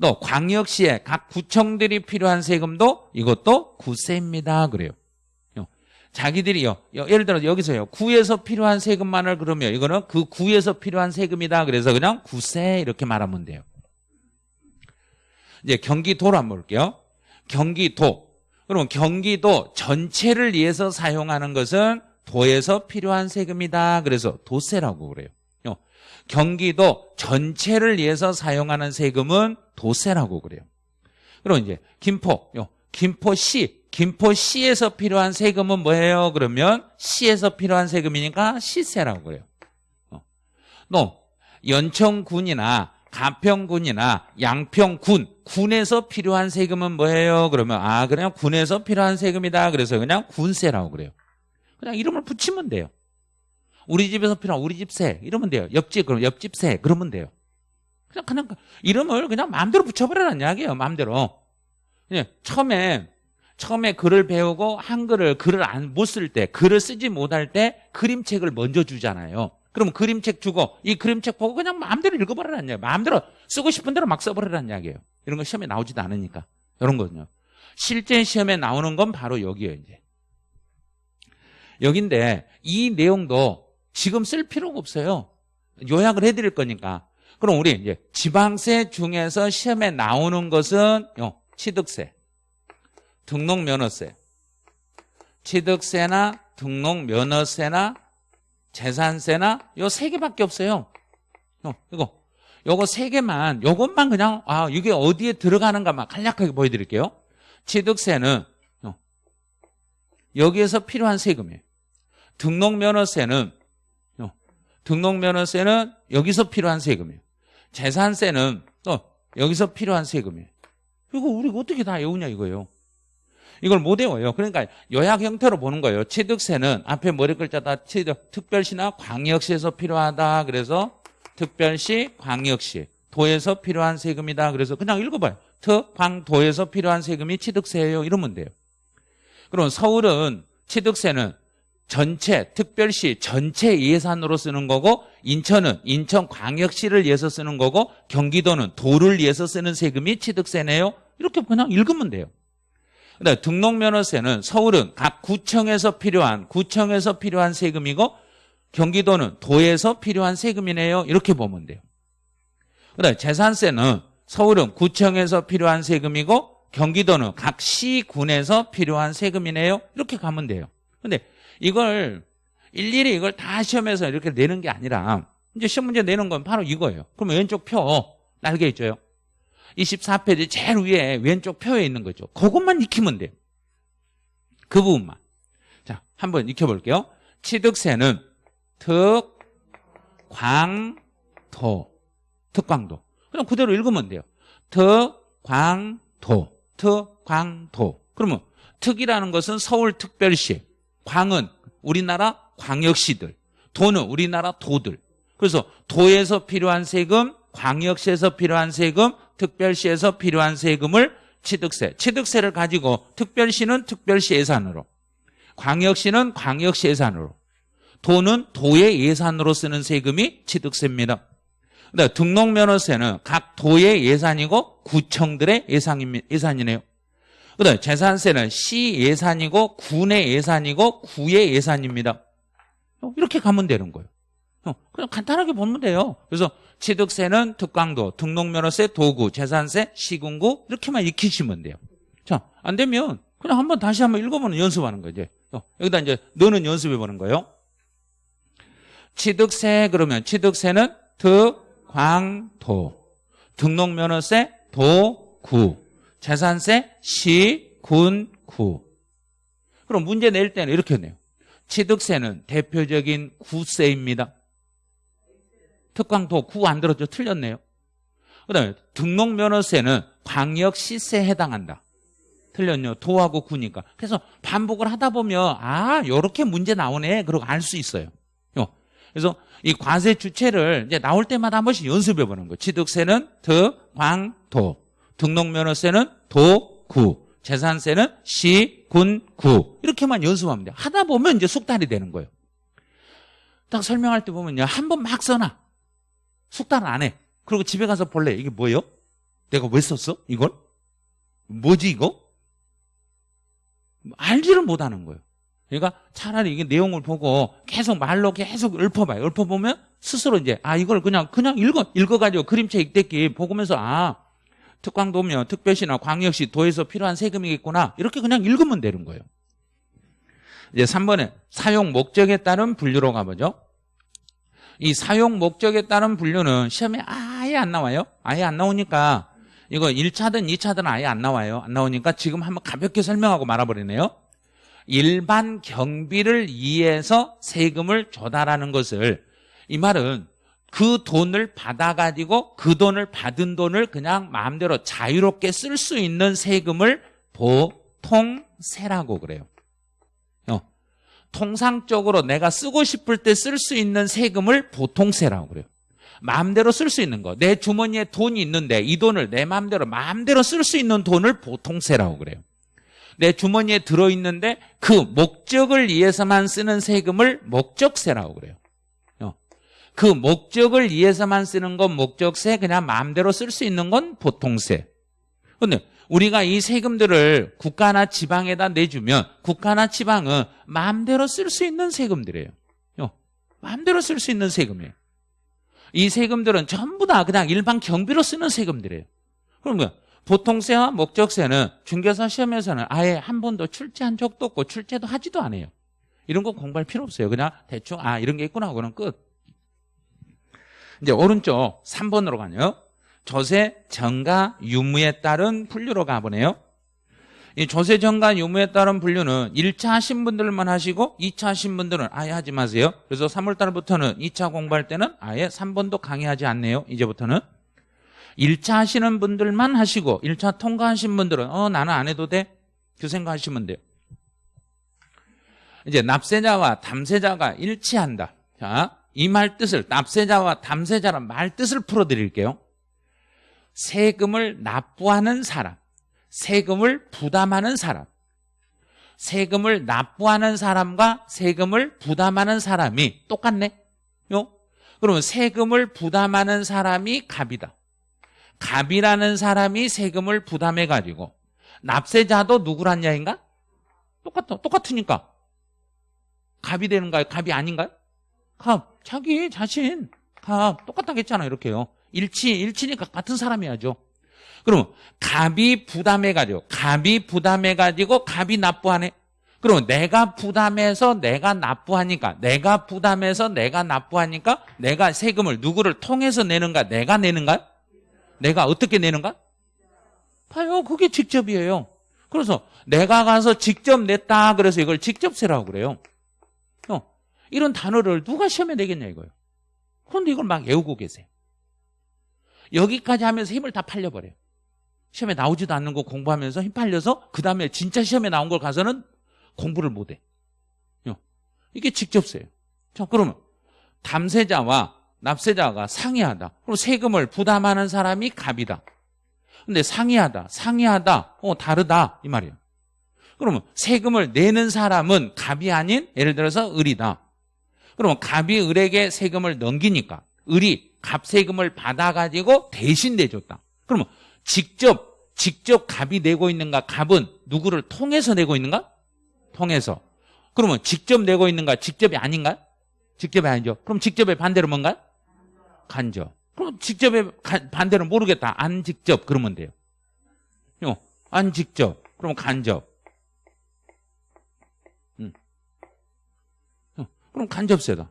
또 광역시에 각 구청들이 필요한 세금도 이것도 구세입니다. 그래요. 자기들이요. 예를 들어 여기서요. 구에서 필요한 세금만을 그러면 이거는 그 구에서 필요한 세금이다. 그래서 그냥 구세 이렇게 말하면 돼요. 이제 경기도로 한번 볼게요. 경기도. 그럼 경기도 전체를 위해서 사용하는 것은 도에서 필요한 세금이다. 그래서 도세라고 그래요. 경기도 전체를 위해서 사용하는 세금은 도세라고 그래요. 그럼 이제 김포, 김포시, 김포시에서 필요한 세금은 뭐예요? 그러면 시에서 필요한 세금이니까 시세라고 그래요. 또 연천군이나 가평군이나 양평군 군에서 필요한 세금은 뭐예요? 그러면 아 그냥 군에서 필요한 세금이다. 그래서 그냥 군세라고 그래요. 그냥 이름을 붙이면 돼요. 우리 집에서 필요한 우리 집 세 이러면 돼요. 옆집 그럼 옆집 세 그러면 돼요. 그냥 그냥 이름을 그냥 마음대로 붙여버리라는 이야기예요. 마음대로. 그냥 처음에 처음에 글을 배우고 한글을 글을 안 못 쓸 때 글을 쓰지 못할 때 그림책을 먼저 주잖아요. 그럼 그림책 주고 이 그림책 보고 그냥 마음대로 읽어버리라는 이야기예요. 마음대로 쓰고 싶은 대로 막 써버리라는 이야기예요. 이런 거 시험에 나오지도 않으니까. 이런 거는요. 실제 시험에 나오는 건 바로 여기에요. 이제. 여긴데 이 내용도 지금 쓸 필요가 없어요. 요약을 해드릴 거니까. 그럼 우리 이제 지방세 중에서 시험에 나오는 것은 요 취득세, 등록면허세, 취득세나 등록면허세나 재산세나 요 세 개밖에 없어요. 어, 이거 요거 세 개만 요것만 그냥 아 이게 어디에 들어가는가만 간략하게 보여드릴게요. 취득세는 어, 여기에서 필요한 세금이에요. 등록면허세는 어, 등록면허세는 여기서 필요한 세금이에요. 재산세는 또 여기서 필요한 세금이에요. 이거 우리가 어떻게 다 외우냐 이거예요. 이걸 못 외워요. 그러니까 요약 형태로 보는 거예요. 취득세는 앞에 머리 글자 다 취득, 특별시나 광역시에서 필요하다. 그래서 특별시, 광역시, 도에서 필요한 세금이다. 그래서 그냥 읽어봐요. 특, 광, 도에서 필요한 세금이 취득세예요. 이러면 돼요. 그럼 서울은 취득세는 전체, 특별시 전체 예산으로 쓰는 거고 인천은 인천광역시를 위해서 쓰는 거고 경기도는 도를 위해서 쓰는 세금이 취득세네요. 이렇게 그냥 읽으면 돼요. 근데 등록면허세는 서울은 각 구청에서 필요한 구청에서 필요한 세금이고 경기도는 도에서 필요한 세금이네요. 이렇게 보면 돼요. 그다음에 재산세는 서울은 구청에서 필요한 세금이고 경기도는 각 시군에서 필요한 세금이네요. 이렇게 가면 돼요. 근데 이걸 일일이 이걸 다 시험에서 이렇게 내는 게 아니라 이제 시험 문제 내는 건 바로 이거예요. 그러면 왼쪽 표 날개 있죠. 24페이지 제일 위에 왼쪽 표에 있는 거죠. 그것만 익히면 돼요. 그 부분만. 자, 한번 익혀볼게요. 취득세는 특, 광, 도. 특광도. 그냥 그대로 읽으면 돼요. 특, 광, 도. 특, 광, 도. 그러면 특이라는 것은 서울특별시. 광은 우리나라 광역시들. 도는 우리나라 도들. 그래서 도에서 필요한 세금, 광역시에서 필요한 세금, 특별시에서 필요한 세금을 취득세, 취득세를 가지고 특별시는 특별시 예산으로, 광역시는 광역시 예산으로, 도는 도의 예산으로 쓰는 세금이 취득세입니다. 근데 등록면허세는 각 도의 예산이고 구청들의 예산이네요. 그다음 재산세는 시 예산이고 군의 예산이고 구의 예산입니다. 이렇게 가면 되는 거예요. 그냥 간단하게 보면 돼요. 그래서 취득세는 특강도, 등록면허세, 도구, 재산세, 시군구 이렇게만 익히시면 돼요. 자, 안 되면 그냥 한번 다시 한번 읽어보는 연습하는 거죠. 어, 여기다 이제 너는 연습해보는 거예요. 취득세 그러면 취득세는 특 광 도, 등록면허세, 도 구, 재산세, 시, 군, 구. 그럼 문제 낼 때는 이렇게 내요. 취득세는 대표적인 구세입니다. 특광도 구 안 들었죠? 틀렸네요. 그 다음에 등록면허세는 광역시세에 해당한다. 틀렸네요. 도하고 구니까. 그래서 반복을 하다 보면 아 요렇게 문제 나오네 그러고 알 수 있어요. 그래서 이 과세 주체를 이제 나올 때마다 한 번씩 연습해 보는 거예요. 취득세는 드, 광, 도. 등록면허세는 도, 구. 재산세는 시, 군, 구. 이렇게만 연습하면 돼요. 하다 보면 이제 숙달이 되는 거예요. 딱 설명할 때 보면요. 한 번 막 써놔. 숙달 안 해. 그리고 집에 가서 볼래. 이게 뭐예요? 내가 왜 썼어? 이걸? 뭐지 이거? 알지를 못하는 거예요. 그러니까 차라리 이게 내용을 보고 계속 말로 계속 읊어봐요. 읊어보면 스스로 이제 아 이걸 그냥 그냥 읽어 읽어가지고 그림체 읽대기 보면서 아 특광도면 특별시나 광역시 도에서 필요한 세금이겠구나 이렇게 그냥 읽으면 되는 거예요. 이제 3번에 사용 목적에 따른 분류로 가보죠. 이 사용 목적에 따른 분류는 시험에 아예 안 나와요. 아예 안 나오니까 이거 1차든 2차든 아예 안 나와요. 안 나오니까 지금 한번 가볍게 설명하고 말아버리네요. 일반 경비를 위해서 세금을 조달하는 것을 이 말은 그 돈을 받아가지고 그 돈을 받은 돈을 그냥 마음대로 자유롭게 쓸 수 있는 세금을 보통세라고 그래요. 어. 통상적으로 내가 쓰고 싶을 때 쓸 수 있는 세금을 보통세라고 그래요. 마음대로 쓸 수 있는 거. 내 주머니에 돈이 있는데 이 돈을 내 마음대로 마음대로 쓸 수 있는 돈을 보통세라고 그래요. 내 주머니에 들어있는데 그 목적을 위해서만 쓰는 세금을 목적세라고 그래요. 어. 그 목적을 위해서만 쓰는 건 목적세, 그냥 마음대로 쓸 수 있는 건 보통세. 근데 우리가 이 세금들을 국가나 지방에다 내주면 국가나 지방은 마음대로 쓸 수 있는 세금들이에요. 어. 마음대로 쓸 수 있는 세금이에요. 이 세금들은 전부 다 그냥 일반 경비로 쓰는 세금들이에요. 뭐야? 보통세와 목적세는 중개사 시험에서는 아예 한 번도 출제한 적도 없고 출제도 하지도 않아요. 이런 거 공부할 필요 없어요. 그냥 대충 아 이런 게 있구나 하고는 끝. 이제 오른쪽 3번으로 가요. 조세, 정가, 유무에 따른 분류로 가보네요. 이 조세, 정가, 유무에 따른 분류는 1차 하신 분들만 하시고 2차 하신 분들은 아예 하지 마세요. 그래서 3월달부터는 2차 공부할 때는 아예 3번도 강의하지 않네요. 이제부터는. 1차 하시는 분들만 하시고 1차 통과하신 분들은 어 나는 안 해도 돼? 그 생각하시면 돼요. 이제 납세자와 담세자가 일치한다. 자, 이 말 뜻을 납세자와 담세자란 말 뜻을 풀어드릴게요. 세금을 납부하는 사람, 세금을 부담하는 사람, 세금을 납부하는 사람과 세금을 부담하는 사람이 똑같네. 요? 그러면 세금을 부담하는 사람이 갑이다. 갑이라는 사람이 세금을 부담해가지고 납세자도 누구란 야인가? 똑같아. 똑같으니까. 갑이 되는가요? 갑이 아닌가요? 갑. 자기 자신. 갑. 똑같다겠잖아. 이렇게요. 일치, 일치니까 같은 사람이야죠. 그럼 갑이 부담해 가지고 갑이 부담해 가지고 갑이 납부하네. 그럼 내가 부담해서 내가 납부하니까 내가 부담해서 내가 납부하니까 내가 세금을 누구를 통해서 내는가 내가 내는가? 내가 어떻게 내는가? 봐요. 그게 직접이에요. 그래서 내가 가서 직접 냈다. 그래서 이걸 직접세라고 그래요. 어, 이런 단어를 누가 시험에 내겠냐 이거예요. 그런데 이걸 막 외우고 계세요. 여기까지 하면서 힘을 다 팔려버려요. 시험에 나오지도 않는 거 공부하면서 힘 팔려서 그 다음에 진짜 시험에 나온 걸 가서는 공부를 못해. 어, 이게 직접세예요. 자, 그러면 담세자와 납세자가 상이하다. 그럼 세금을 부담하는 사람이 갑이다. 근데 상이하다, 상이하다, 어, 다르다. 이 말이에요. 그러면 세금을 내는 사람은 갑이 아닌 예를 들어서 을이다. 그러면 갑이 을에게 세금을 넘기니까 을이 갑 세금을 받아가지고 대신 내줬다. 그러면 직접, 직접 갑이 내고 있는가? 갑은 누구를 통해서 내고 있는가? 통해서. 그러면 직접 내고 있는가? 직접이 아닌가? 직접이 아니죠. 그럼 직접의 반대로 뭔가? 간접. 그럼 직접의 반대는 모르겠다. 안 직접 그러면 돼요. 요, 안 직접. 그럼 간접. 그럼 간접세다.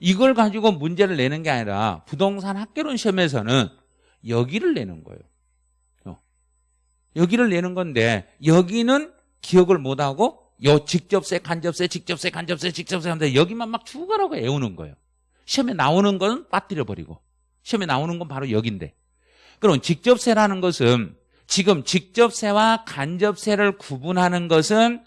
이걸 가지고 문제를 내는 게 아니라 부동산 학개론 시험에서는 여기를 내는 거예요. 여기를 내는 건데 여기는 기억을 못하고 요 직접세, 간접세, 직접세, 간접세, 직접세 하는데 여기만 막 추가라고 애우는 거예요. 시험에 나오는 건 빠뜨려 버리고 시험에 나오는 건 바로 여기인데 그럼 직접세라는 것은 지금 직접세와 간접세를 구분하는 것은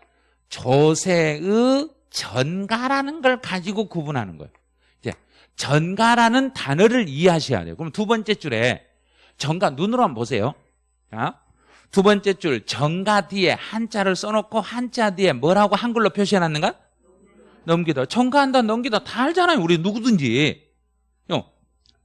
조세의 전가라는 걸 가지고 구분하는 거예요. 이제 전가라는 단어를 이해하셔야 돼요. 그럼 두 번째 줄에 전가 눈으로 한번 보세요. 자, 두 번째 줄 정가 뒤에 한자를 써놓고 한자 뒤에 뭐라고 한글로 표시해놨는가? 넘기다. 전가한다, 넘기다 다 알잖아요. 우리 누구든지.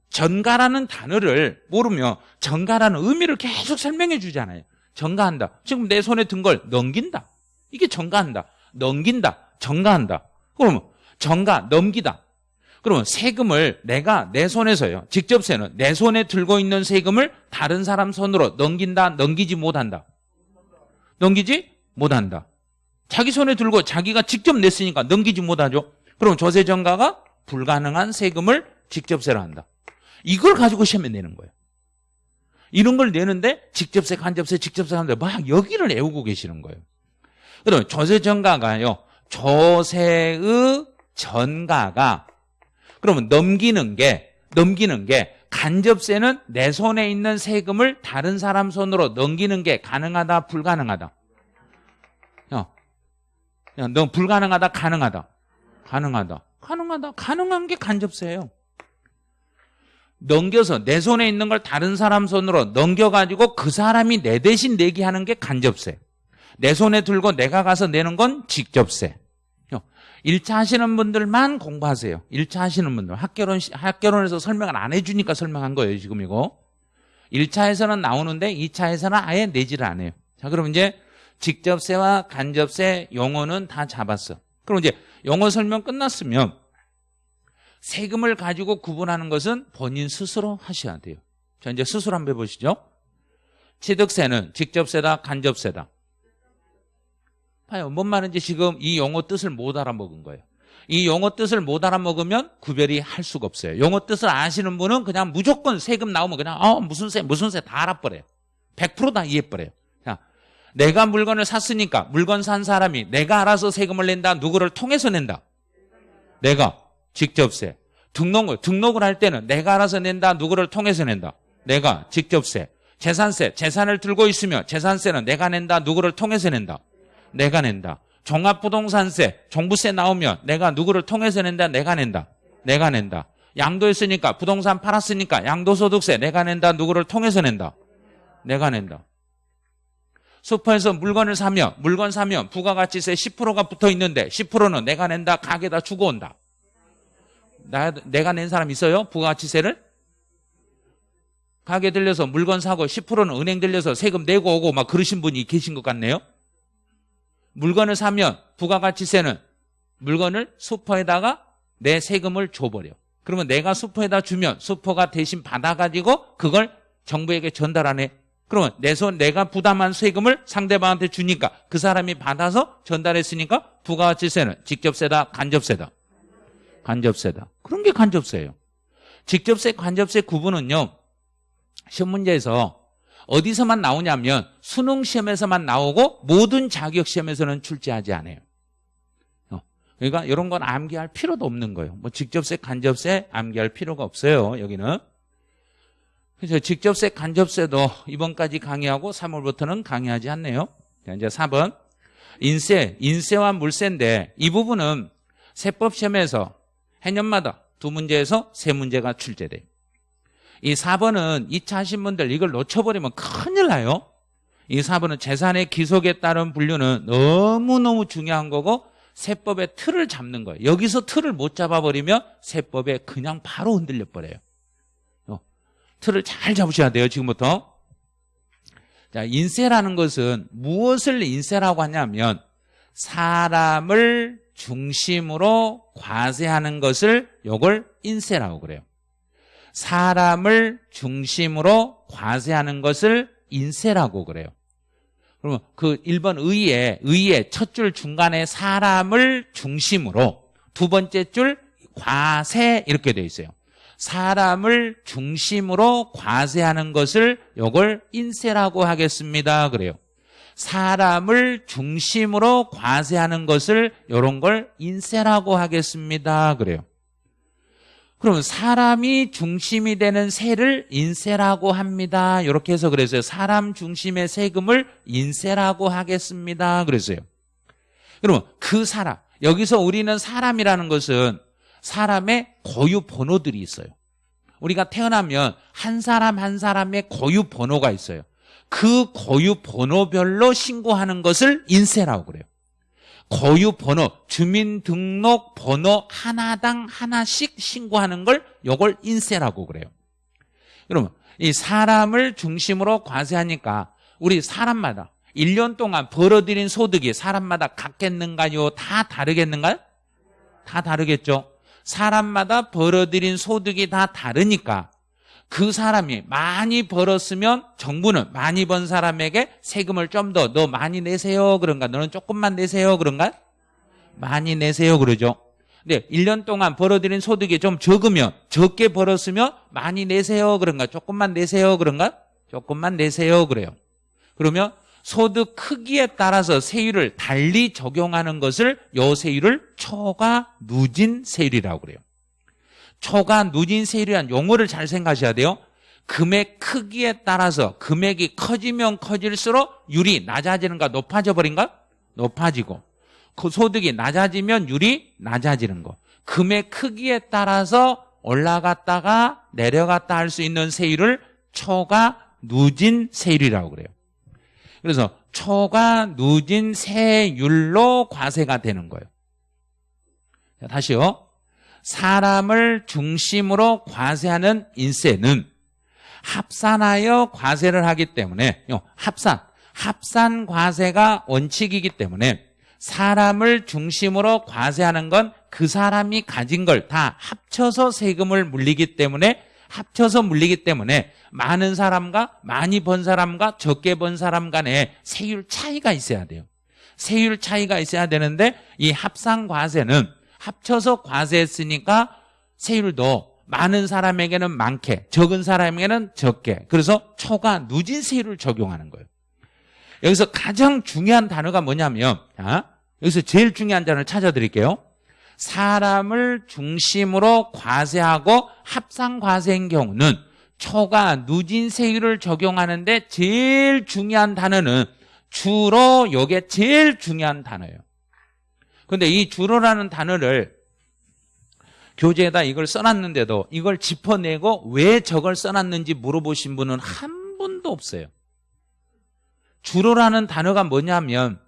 전가라는 단어를 모르면 전가라는 의미를 계속 설명해 주잖아요. 전가한다. 지금 내 손에 든 걸 넘긴다. 이게 전가한다. 넘긴다. 전가한다. 그러면 전가, 넘기다. 그러면 세금을 내가 내 손에서요. 직접세는 내 손에 들고 있는 세금을 다른 사람 손으로 넘긴다, 넘기지 못한다. 넘기지 못한다. 자기 손에 들고 자기가 직접 냈으니까 넘기지 못하죠. 그럼 조세정가가 불가능한 세금을 직접세로 한다. 이걸 가지고 시험에 내는 거예요. 이런 걸 내는데 직접세, 간접세, 직접세 하는데 막 여기를 애우고 계시는 거예요. 그럼 조세정가가요. 조세의 전가가 그러면 넘기는 게 넘기는 게 간접세는 내 손에 있는 세금을 다른 사람 손으로 넘기는 게 가능하다 불가능하다? 야, 야, 너 불가능하다 가능하다? 가능하다. 가능하다. 가능한 게 간접세예요. 넘겨서 내 손에 있는 걸 다른 사람 손으로 넘겨가지고 그 사람이 내 대신 내게 하는 게 간접세 내 손에 들고 내가 가서 내는 건 직접세 1차 하시는 분들만 공부하세요. 1차 하시는 분들. 학개론, 학개론에서 설명을 안 해주니까 설명한 거예요, 지금 이거. 1차에서는 나오는데 2차에서는 아예 내지를 안 해요. 자, 그럼 이제 직접세와 간접세 용어는 다 잡았어. 그럼 이제 용어 설명 끝났으면 세금을 가지고 구분하는 것은 본인 스스로 하셔야 돼요. 자, 이제 스스로 한번 해보시죠. 취득세는 직접세다, 간접세다. 봐요. 뭔 말인지 지금 이 용어 뜻을 못 알아먹은 거예요. 이 용어 뜻을 못 알아먹으면 구별이 할 수가 없어요. 용어 뜻을 아시는 분은 그냥 무조건 세금 나오면 그냥 어 무슨 세 무슨 세 다 알아버려요. 100%다 이해버려요. 자, 내가 물건을 샀으니까 물건 산 사람이 내가 알아서 세금을 낸다. 누구를 통해서 낸다. 내가 직접세. 등록을 등록을 할 때는 내가 알아서 낸다. 누구를 통해서 낸다. 내가 직접세. 재산세. 재산을 들고 있으면 재산세는 내가 낸다. 누구를 통해서 낸다. 내가 낸다. 종합부동산세, 종부세 나오면 내가 누구를 통해서 낸다. 내가 낸다. 내가 낸다. 양도했으니까 부동산 팔았으니까 양도소득세 내가 낸다. 누구를 통해서 낸다. 내가 낸다. 슈퍼에서 물건을 사면 물건 사면 부가가치세 10%가 붙어 있는데 10%는 내가 낸다. 가게다 주고 온다. 나, 내가 낸 사람 있어요? 부가가치세를? 가게 들려서 물건 사고 10%는 은행 들려서 세금 내고 오고 막 그러신 분이 계신 것 같네요. 물건을 사면 부가가치세는 물건을 슈퍼에다가 내 세금을 줘버려. 그러면 내가 슈퍼에다 주면 슈퍼가 대신 받아가지고 그걸 정부에게 전달하네. 그러면 내 손 내가 부담한 세금을 상대방한테 주니까 그 사람이 받아서 전달했으니까 부가가치세는 직접세다 간접세다. 간접세다. 그런 게 간접세예요. 직접세 간접세 구분은요. 시험 문제에서 어디서만 나오냐면 수능 시험에서만 나오고 모든 자격 시험에서는 출제하지 않아요. 어, 그러니까 이런 건 암기할 필요도 없는 거예요. 뭐 직접세, 간접세 암기할 필요가 없어요. 여기는. 그래서 직접세, 간접세도 이번까지 강의하고 3월부터는 강의하지 않네요. 자, 이제 4번. 인세, 인세와 물세인데 이 부분은 세법 시험에서 해년마다 두 문제에서 세 문제가 출제돼요. 이 4번은 2차 하신 분들 이걸 놓쳐버리면 큰일 나요. 이 4번은 재산의 기속에 따른 분류는 너무너무 중요한 거고 세법의 틀을 잡는 거예요. 여기서 틀을 못 잡아버리면 세법에 그냥 바로 흔들려 버려요. 어, 틀을 잘 잡으셔야 돼요. 지금부터. 자, 인세라는 것은 무엇을 인세라고 하냐면 사람을 중심으로 과세하는 것을 요걸 인세라고 그래요. 사람을 중심으로 과세하는 것을 인세라고 그래요. 그러면 그 1번 의의 의의 첫 줄 중간에 사람을 중심으로 두 번째 줄 과세 이렇게 돼 있어요. 사람을 중심으로 과세하는 것을 요걸 인세라고 하겠습니다. 그래요. 사람을 중심으로 과세하는 것을 요런 걸 인세라고 하겠습니다. 그래요. 그러면 사람이 중심이 되는 세를 인세라고 합니다. 이렇게 해서 그랬어요. 사람 중심의 세금을 인세라고 하겠습니다. 그랬어요. 그러면 그 사람, 여기서 우리는 사람이라는 것은 사람의 고유 번호들이 있어요. 우리가 태어나면 한 사람 한 사람의 고유 번호가 있어요. 그 고유 번호별로 신고하는 것을 인세라고 그래요. 고유 번호, 주민등록 번호 하나당 하나씩 신고하는 걸 요걸 인세라고 그래요. 그러면 이 사람을 중심으로 과세하니까 우리 사람마다 1년 동안 벌어들인 소득이 사람마다 같겠는가요? 다 다르겠는가요? 다 다르겠죠. 사람마다 벌어들인 소득이 다 다르니까 그 사람이 많이 벌었으면 정부는 많이 번 사람에게 세금을 좀 더 너 많이 내세요. 그런가? 너는 조금만 내세요. 그런가? 많이 내세요. 그러죠. 근데 1년 동안 벌어들인 소득이 좀 적으면 적게 벌었으면 많이 내세요. 그런가? 조금만 내세요. 그런가? 조금만 내세요. 그래요. 그러면 소득 크기에 따라서 세율을 달리 적용하는 것을 요 세율을 초과 누진 세율이라고 그래요 초과 누진 세율이란 용어를 잘 생각하셔야 돼요. 금액 크기에 따라서 금액이 커지면 커질수록 율이 낮아지는가 높아져 버린가? 높아지고 그 소득이 낮아지면 율이 낮아지는 거. 금액 크기에 따라서 올라갔다가 내려갔다 할 수 있는 세율을 초과 누진 세율이라고 그래요. 그래서 초과 누진 세율로 과세가 되는 거예요. 자, 다시요. 사람을 중심으로 과세하는 인세는 합산하여 과세를 하기 때문에 합산, 합산 과세가 원칙이기 때문에 사람을 중심으로 과세하는 건 그 사람이 가진 걸 다 합쳐서 세금을 물리기 때문에 합쳐서 물리기 때문에 많은 사람과 많이 번 사람과 적게 번 사람 간에 세율 차이가 있어야 돼요. 세율 차이가 있어야 되는데 이 합산 과세는 합쳐서 과세했으니까 세율도 많은 사람에게는 많게 적은 사람에게는 적게 그래서 초과 누진 세율을 적용하는 거예요. 여기서 가장 중요한 단어가 뭐냐면 아, 여기서 제일 중요한 단어를 찾아드릴게요. 사람을 중심으로 과세하고 합산 과세인 경우는 초과 누진 세율을 적용하는데 제일 중요한 단어는 주로 요게 제일 중요한 단어예요. 근데 이 주로라는 단어를 교재에다 이걸 써놨는데도 이걸 짚어내고 왜 저걸 써놨는지 물어보신 분은 한 분도 없어요. 주로라는 단어가 뭐냐면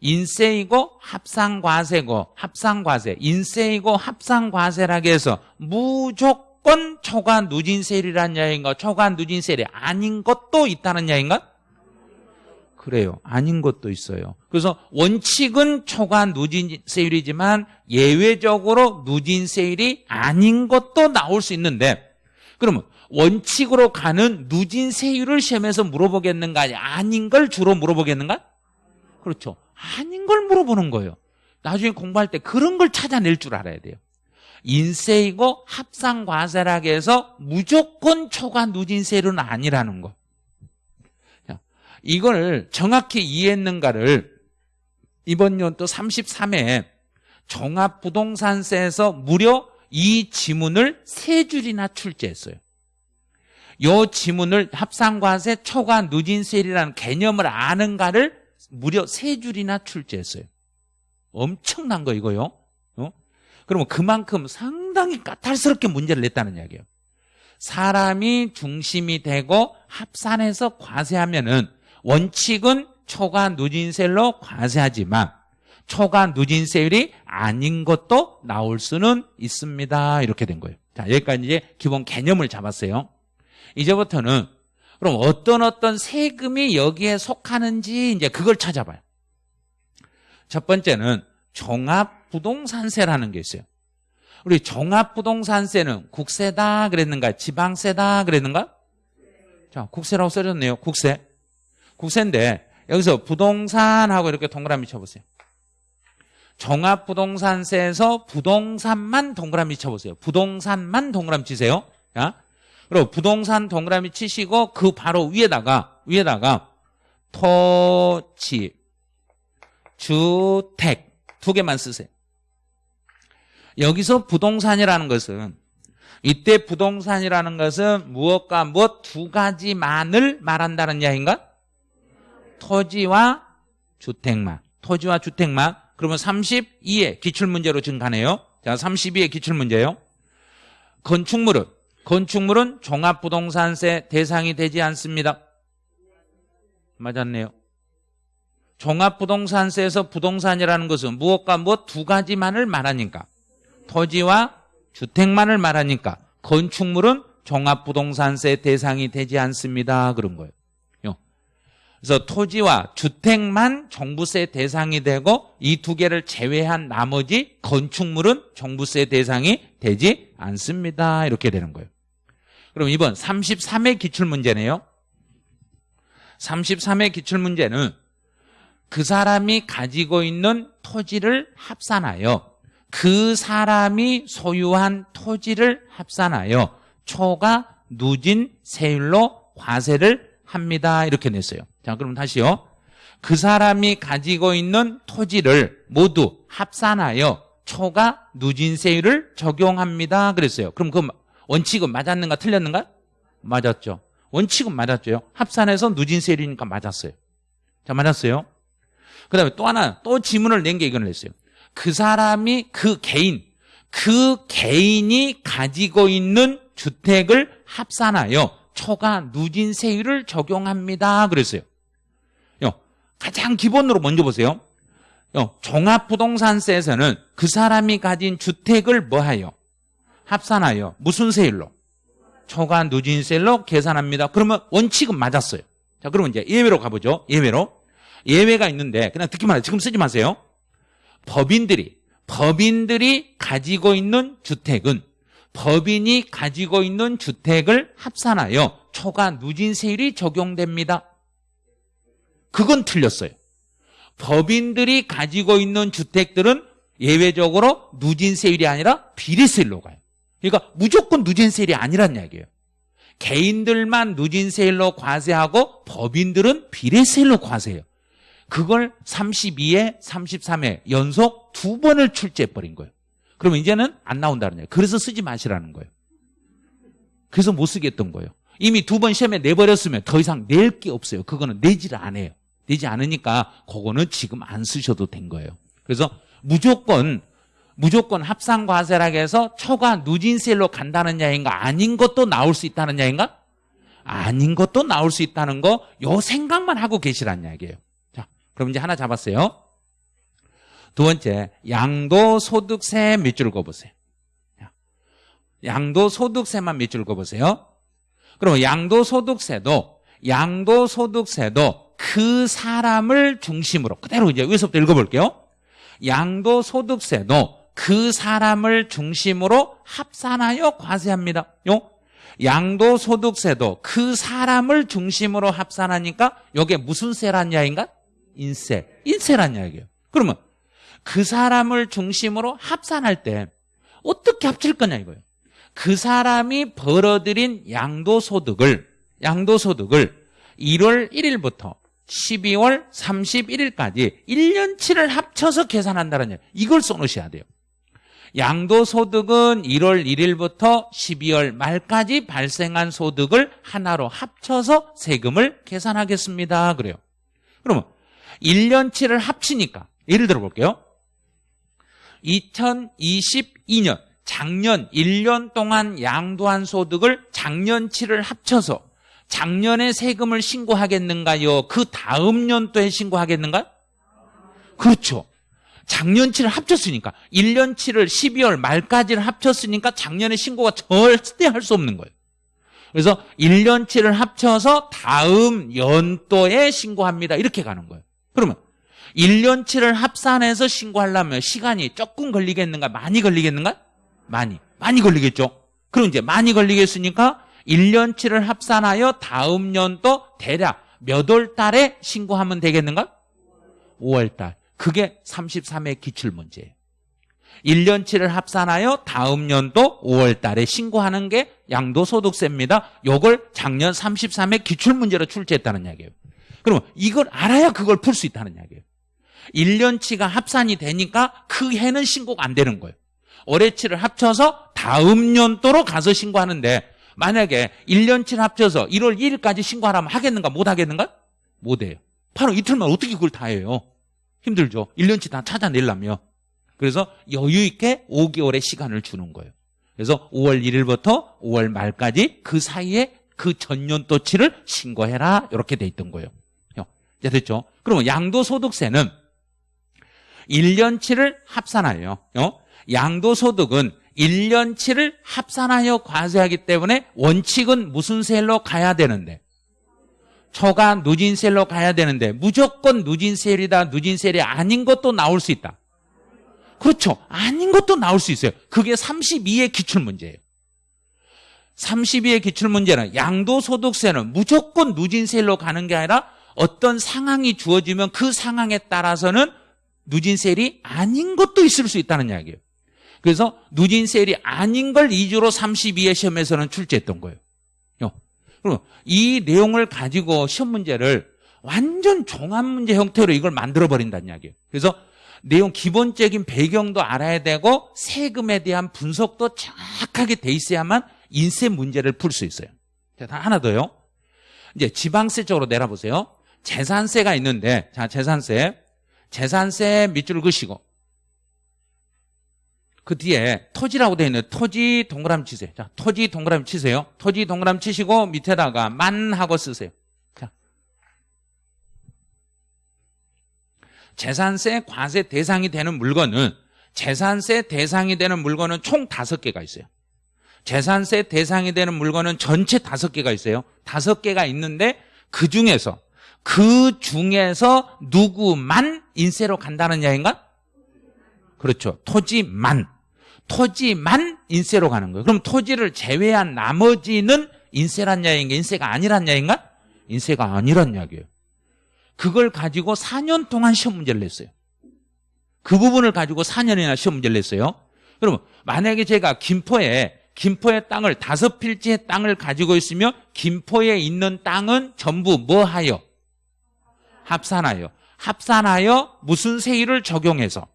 인세이고 합상과세고 합상과세 인세이고 합상과세라고 해서 무조건 초과 누진세율이라는 이야기인가 초과 누진세율이 아닌 것도 있다는 이야기인가? 그래요. 아닌 것도 있어요. 그래서 원칙은 초과 누진 세율이지만 예외적으로 누진 세율이 아닌 것도 나올 수 있는데 그러면 원칙으로 가는 누진 세율을 시험에서 물어보겠는가 아닌 걸 주로 물어보겠는가? 그렇죠. 아닌 걸 물어보는 거예요. 나중에 공부할 때 그런 걸 찾아낼 줄 알아야 돼요. 인세이고 합상과세라고 해서 무조건 초과 누진세율은 아니라는 거. 이걸 정확히 이해했는가를 이번 연도 33회 종합부동산세에서 무려 이 지문을 세 줄이나 출제했어요. 이 지문을 합상과세 초과 누진세율이라는 개념을 아는가를 무려 세 줄이나 출제했어요. 엄청난 거 이거요. 어? 그러면 그만큼 상당히 까탈스럽게 문제를 냈다는 이야기예요. 사람이 중심이 되고 합산해서 과세하면은 원칙은 초과 누진세율로 과세하지만 초과 누진세율이 아닌 것도 나올 수는 있습니다. 이렇게 된 거예요. 자, 여기까지 이제 기본 개념을 잡았어요. 이제부터는 그럼 어떤 어떤 세금이 여기에 속하는지 이제 그걸 찾아봐요. 첫 번째는 종합부동산세라는 게 있어요. 우리 종합부동산세는 국세다 그랬는가? 지방세다 그랬는가? 자, 국세라고 써졌네요. 국세. 국세인데 여기서 부동산하고 이렇게 동그라미 쳐보세요. 종합부동산세에서 부동산만 동그라미 쳐보세요. 부동산만 동그라미 치세요. 자, 그리고 부동산 동그라미 치시고 그 바로 위에다가 위에다가 토지, 주택 두 개만 쓰세요. 여기서 부동산이라는 것은 이때 부동산이라는 것은 무엇과 무엇 두 가지만을 말한다는 이야기인가? 토지와 주택만. 토지와 주택만. 그러면 32의 기출문제로 증가네요. 자, 32의 기출문제요. 건축물은 건축물은 종합부동산세 대상이 되지 않습니다. 맞았네요. 종합부동산세에서 부동산이라는 것은 무엇과 무엇 두 가지만을 말하니까 토지와 주택만을 말하니까 건축물은 종합부동산세 대상이 되지 않습니다. 그런 거예요. 그래서 토지와 주택만 종부세 대상이 되고 이 두 개를 제외한 나머지 건축물은 종부세 대상이 되지 않습니다. 이렇게 되는 거예요. 그럼 이번 33회 기출문제네요. 33회 기출문제는 그 사람이 가지고 있는 토지를 합산하여 그 사람이 소유한 토지를 합산하여 초가 누진 세율로 과세를 합니다. 이렇게 냈어요. 자, 그럼 다시요. 그 사람이 가지고 있는 토지를 모두 합산하여 초과 누진세율을 적용합니다. 그랬어요. 그럼 그 원칙은 맞았는가 틀렸는가? 맞았죠. 원칙은 맞았죠. 합산해서 누진세율이니까 맞았어요. 자, 맞았어요. 그 다음에 또 하나, 또 지문을 낸 게 이걸 냈어요. 그 사람이 그 개인, 그 개인이 가지고 있는 주택을 합산하여 초과 누진세율을 적용합니다. 그랬어요. 가장 기본으로 먼저 보세요. 종합부동산세에서는 그 사람이 가진 주택을 뭐하여? 합산하여 무슨 세율로? 초과 누진세율로 계산합니다. 그러면 원칙은 맞았어요. 자, 그러면 이제 예외로 가보죠. 예외로. 예외가 있는데 그냥 듣기만 해요. 지금 쓰지 마세요. 법인들이 법인들이 가지고 있는 주택은 법인이 가지고 있는 주택을 합산하여 초과 누진세율이 적용됩니다. 그건 틀렸어요. 법인들이 가지고 있는 주택들은 예외적으로 누진세율이 아니라 비례세율로 가요. 그러니까 무조건 누진세율이 아니란 이야기예요. 개인들만 누진세율로 과세하고 법인들은 비례세율로 과세해요. 그걸 32에 33에 연속 두 번을 출제해버린 거예요. 그러면 이제는 안 나온다는 거예요. 그래서 쓰지 마시라는 거예요. 그래서 못 쓰겠던 거예요. 이미 두 번 시험에 내버렸으면 더 이상 낼 게 없어요. 그거는 내지를 안 해요. 내지 않으니까 그거는 지금 안 쓰셔도 된 거예요. 그래서 무조건 무조건 합산 과세라고 해서 초과 누진세로 간다는 야인가 아닌 것도 나올 수 있다는 야인가 아닌 것도 나올 수 있다는 거 요 생각만 하고 계시란 이야기예요. 자, 그럼 이제 하나 잡았어요. 두 번째, 양도소득세 밑줄 그어보세요. 양도소득세만 밑줄 그어보세요. 그럼 양도소득세도 양도소득세도 그 사람을 중심으로 그대로 이제 여기서부터 읽어볼게요. 양도소득세도 그 사람을 중심으로 합산하여 과세합니다. 요 양도소득세도 그 사람을 중심으로 합산하니까 이게 무슨 세란 이야기인가? 인세. 인세란 이야기예요. 그러면 그 사람을 중심으로 합산할 때 어떻게 합칠 거냐 이거예요. 그 사람이 벌어들인 양도소득을 양도소득을 1월 1일부터 12월 31일까지 1년치를 합쳐서 계산한다는. 이걸 써놓으셔야 돼요. 양도소득은 1월 1일부터 12월 말까지 발생한 소득을 하나로 합쳐서 세금을 계산하겠습니다. 그래요. 그러면 1년치를 합치니까 예를 들어 볼게요. 2022년 작년 1년 동안 양도한 소득을 작년치를 합쳐서 작년에 세금을 신고하겠는가요? 그 다음 년도에 신고하겠는가? 그렇죠. 작년치를 합쳤으니까 1년치를 12월 말까지를 합쳤으니까 작년에 신고가 절대 할 수 없는 거예요. 그래서 1년치를 합쳐서 다음 연도에 신고합니다. 이렇게 가는 거예요. 그러면 1년치를 합산해서 신고하려면 시간이 조금 걸리겠는가? 많이 걸리겠는가? 많이. 많이 걸리겠죠? 그럼 이제 많이 걸리겠으니까 1년치를 합산하여 다음 년도 대략 몇 월 달에 신고하면 되겠는가? 5월 달. 그게 33회 기출 문제예요. 1년치를 합산하여 다음 년도 5월 달에 신고하는 게 양도소득세입니다. 요걸 작년 33회 기출문제로 출제했다는 이야기예요. 그러면 이걸 알아야 그걸 풀 수 있다는 이야기예요. 1년치가 합산이 되니까 그 해는 신고가 안 되는 거예요. 올해치를 합쳐서 다음 년도로 가서 신고하는데 만약에 1년치 합쳐서 1월 1일까지 신고하라면 하겠는가 못 하겠는가? 못 해요. 바로 이틀만 어떻게 그걸 다 해요? 힘들죠. 1년치 다 찾아내려면. 그래서 여유 있게 5개월의 시간을 주는 거예요. 그래서 5월 1일부터 5월 말까지 그 사이에 그 전년도치를 신고해라 이렇게 돼 있던 거예요. 이제 됐죠? 그러면 양도소득세는 1년치를 합산하여 양도소득은 1년치를 합산하여 과세하기 때문에 원칙은 무슨 셀로 가야 되는데? 초과 누진셀로 가야 되는데 무조건 누진셀이다 누진셀이 아닌 것도 나올 수 있다. 그렇죠. 아닌 것도 나올 수 있어요. 그게 32의 기출문제예요. 32의 기출문제는 양도소득세는 무조건 누진셀로 가는 게 아니라 어떤 상황이 주어지면 그 상황에 따라서는 누진셀이 아닌 것도 있을 수 있다는 이야기예요 그래서 누진셀이 아닌 걸 2주로 32회 시험에서는 출제했던 거예요. 그럼 이 내용을 가지고 시험 문제를 완전 종합 문제 형태로 이걸 만들어 버린다는 이야기예요. 그래서 내용 기본적인 배경도 알아야 되고 세금에 대한 분석도 정확하게 돼 있어야만 인세 문제를 풀 수 있어요. 자, 하나 더요. 이제 지방세 쪽으로 내려보세요. 재산세가 있는데, 자, 재산세. 재산세 밑줄 을 그시고, 그 뒤에 토지라고 되어 있는 토지 동그라미 치세요. 자, 토지 동그라미 치세요. 토지 동그라미 치시고 밑에다가 만 하고 쓰세요. 자. 재산세 과세 대상이 되는 물건은 재산세 대상이 되는 물건은 총 다섯 개가 있어요. 재산세 대상이 되는 물건은 전체 다섯 개가 있어요. 다섯 개가 있는데 그 중에서 그 중에서 누구만 인세로 간다는 이야기인가? 그렇죠. 토지만. 토지만 인세로 가는 거예요. 그럼 토지를 제외한 나머지는 인세란 이야기인가? 인세가 아니란 이야기인가? 인세가 아니란 이야기예요. 그걸 가지고 4년 동안 시험 문제를 냈어요. 그 부분을 가지고 4년이나 시험 문제를 냈어요. 그러면 만약에 제가 김포에 김포의 땅을 다섯 필지의 땅을 가지고 있으며 김포에 있는 땅은 전부 뭐 하여? 합산하여. 합산하여 무슨 세율을 적용해서?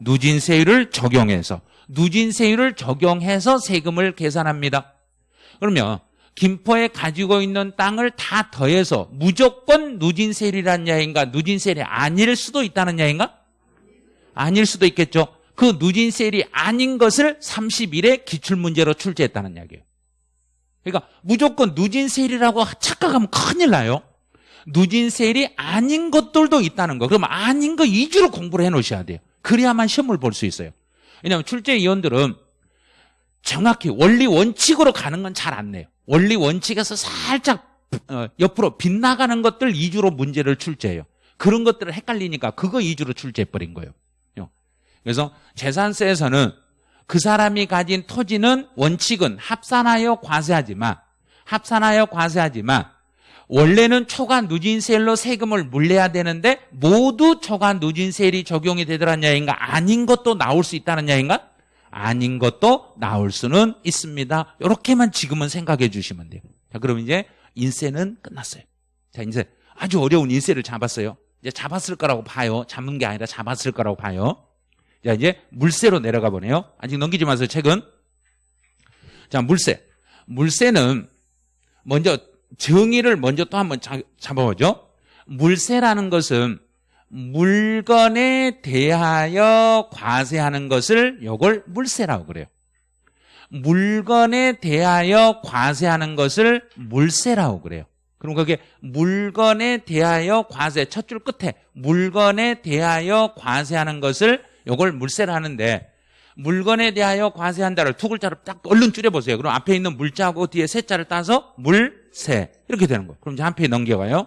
누진세율을 적용해서. 누진세율을 적용해서 세금을 계산합니다. 그러면 김포에 가지고 있는 땅을 다 더해서 무조건 누진세율이란 야인가 누진세율이 아닐 수도 있다는 야인가 아닐 수도 있겠죠. 그 누진세율이 아닌 것을 30일에 기출문제로 출제했다는 이야기예요. 그러니까 무조건 누진세율이라고 착각하면 큰일 나요. 누진세율이 아닌 것들도 있다는 거. 그러면 아닌 거 위주로 공부를 해 놓으셔야 돼요. 그래야만 시험을 볼 수 있어요. 왜냐하면 출제위원들은 정확히 원리 원칙으로 가는 건 잘 안 내요. 원리 원칙에서 살짝 어, 옆으로 빗나가는 것들 위주로 문제를 출제해요. 그런 것들을 헷갈리니까 그거 위주로 출제해버린 거예요. 그래서 재산세에서는 그 사람이 가진 토지는 원칙은 합산하여 과세하지만 합산하여 과세하지만 원래는 초과 누진세율로 세금을 물려야 되는데 모두 초과 누진세율이 적용이 되더란 야인가 아닌 것도 나올 수 있다는 야인가 아닌 것도 나올 수는 있습니다. 이렇게만 지금은 생각해 주시면 돼요. 자, 그럼 이제 인세는 끝났어요. 자, 이제 아주 어려운 인세를 잡았어요. 이제 잡았을 거라고 봐요. 잡는 게 아니라 잡았을 거라고 봐요. 자, 이제 물세로 내려가 보네요. 아직 넘기지 마세요, 책은. 자, 물세. 물세는 먼저 정의를 먼저 또 한번 잡아보죠. 물세라는 것은 물건에 대하여 과세하는 것을 요걸 물세라고 그래요. 물건에 대하여 과세하는 것을 물세라고 그래요. 그럼 그게 물건에 대하여 과세 첫 줄 끝에 물건에 대하여 과세하는 것을 요걸 물세를 하는데 물건에 대하여 과세한다를 두 글자로 딱 얼른 줄여보세요. 그럼 앞에 있는 물자하고 뒤에 세자를 따서 물 세 이렇게 되는 거예요. 그럼 이제 한 페이지 넘겨가요.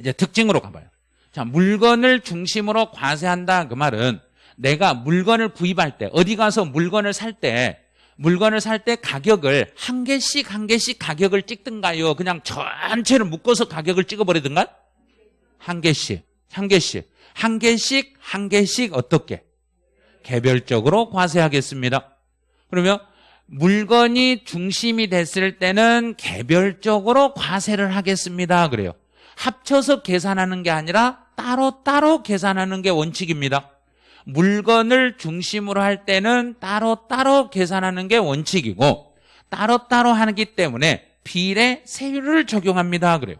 이제 특징으로 가봐요. 자, 물건을 중심으로 과세한다 그 말은 내가 물건을 구입할 때 어디 가서 물건을 살 때 물건을 살 때 가격을 한 개씩 한 개씩 가격을 찍든가요? 그냥 전체를 묶어서 가격을 찍어버리든가? 한 개씩, 한 개씩. 한 개씩 한 개씩 어떻게 개별적으로 과세하겠습니다. 그러면 물건이 중심이 됐을 때는 개별적으로 과세를 하겠습니다. 그래요. 합쳐서 계산하는 게 아니라 따로따로 계산하는 게 원칙입니다. 물건을 중심으로 할 때는 따로따로 계산하는 게 원칙이고 따로 따로 하기 때문에 비례 세율을 적용합니다. 그래요.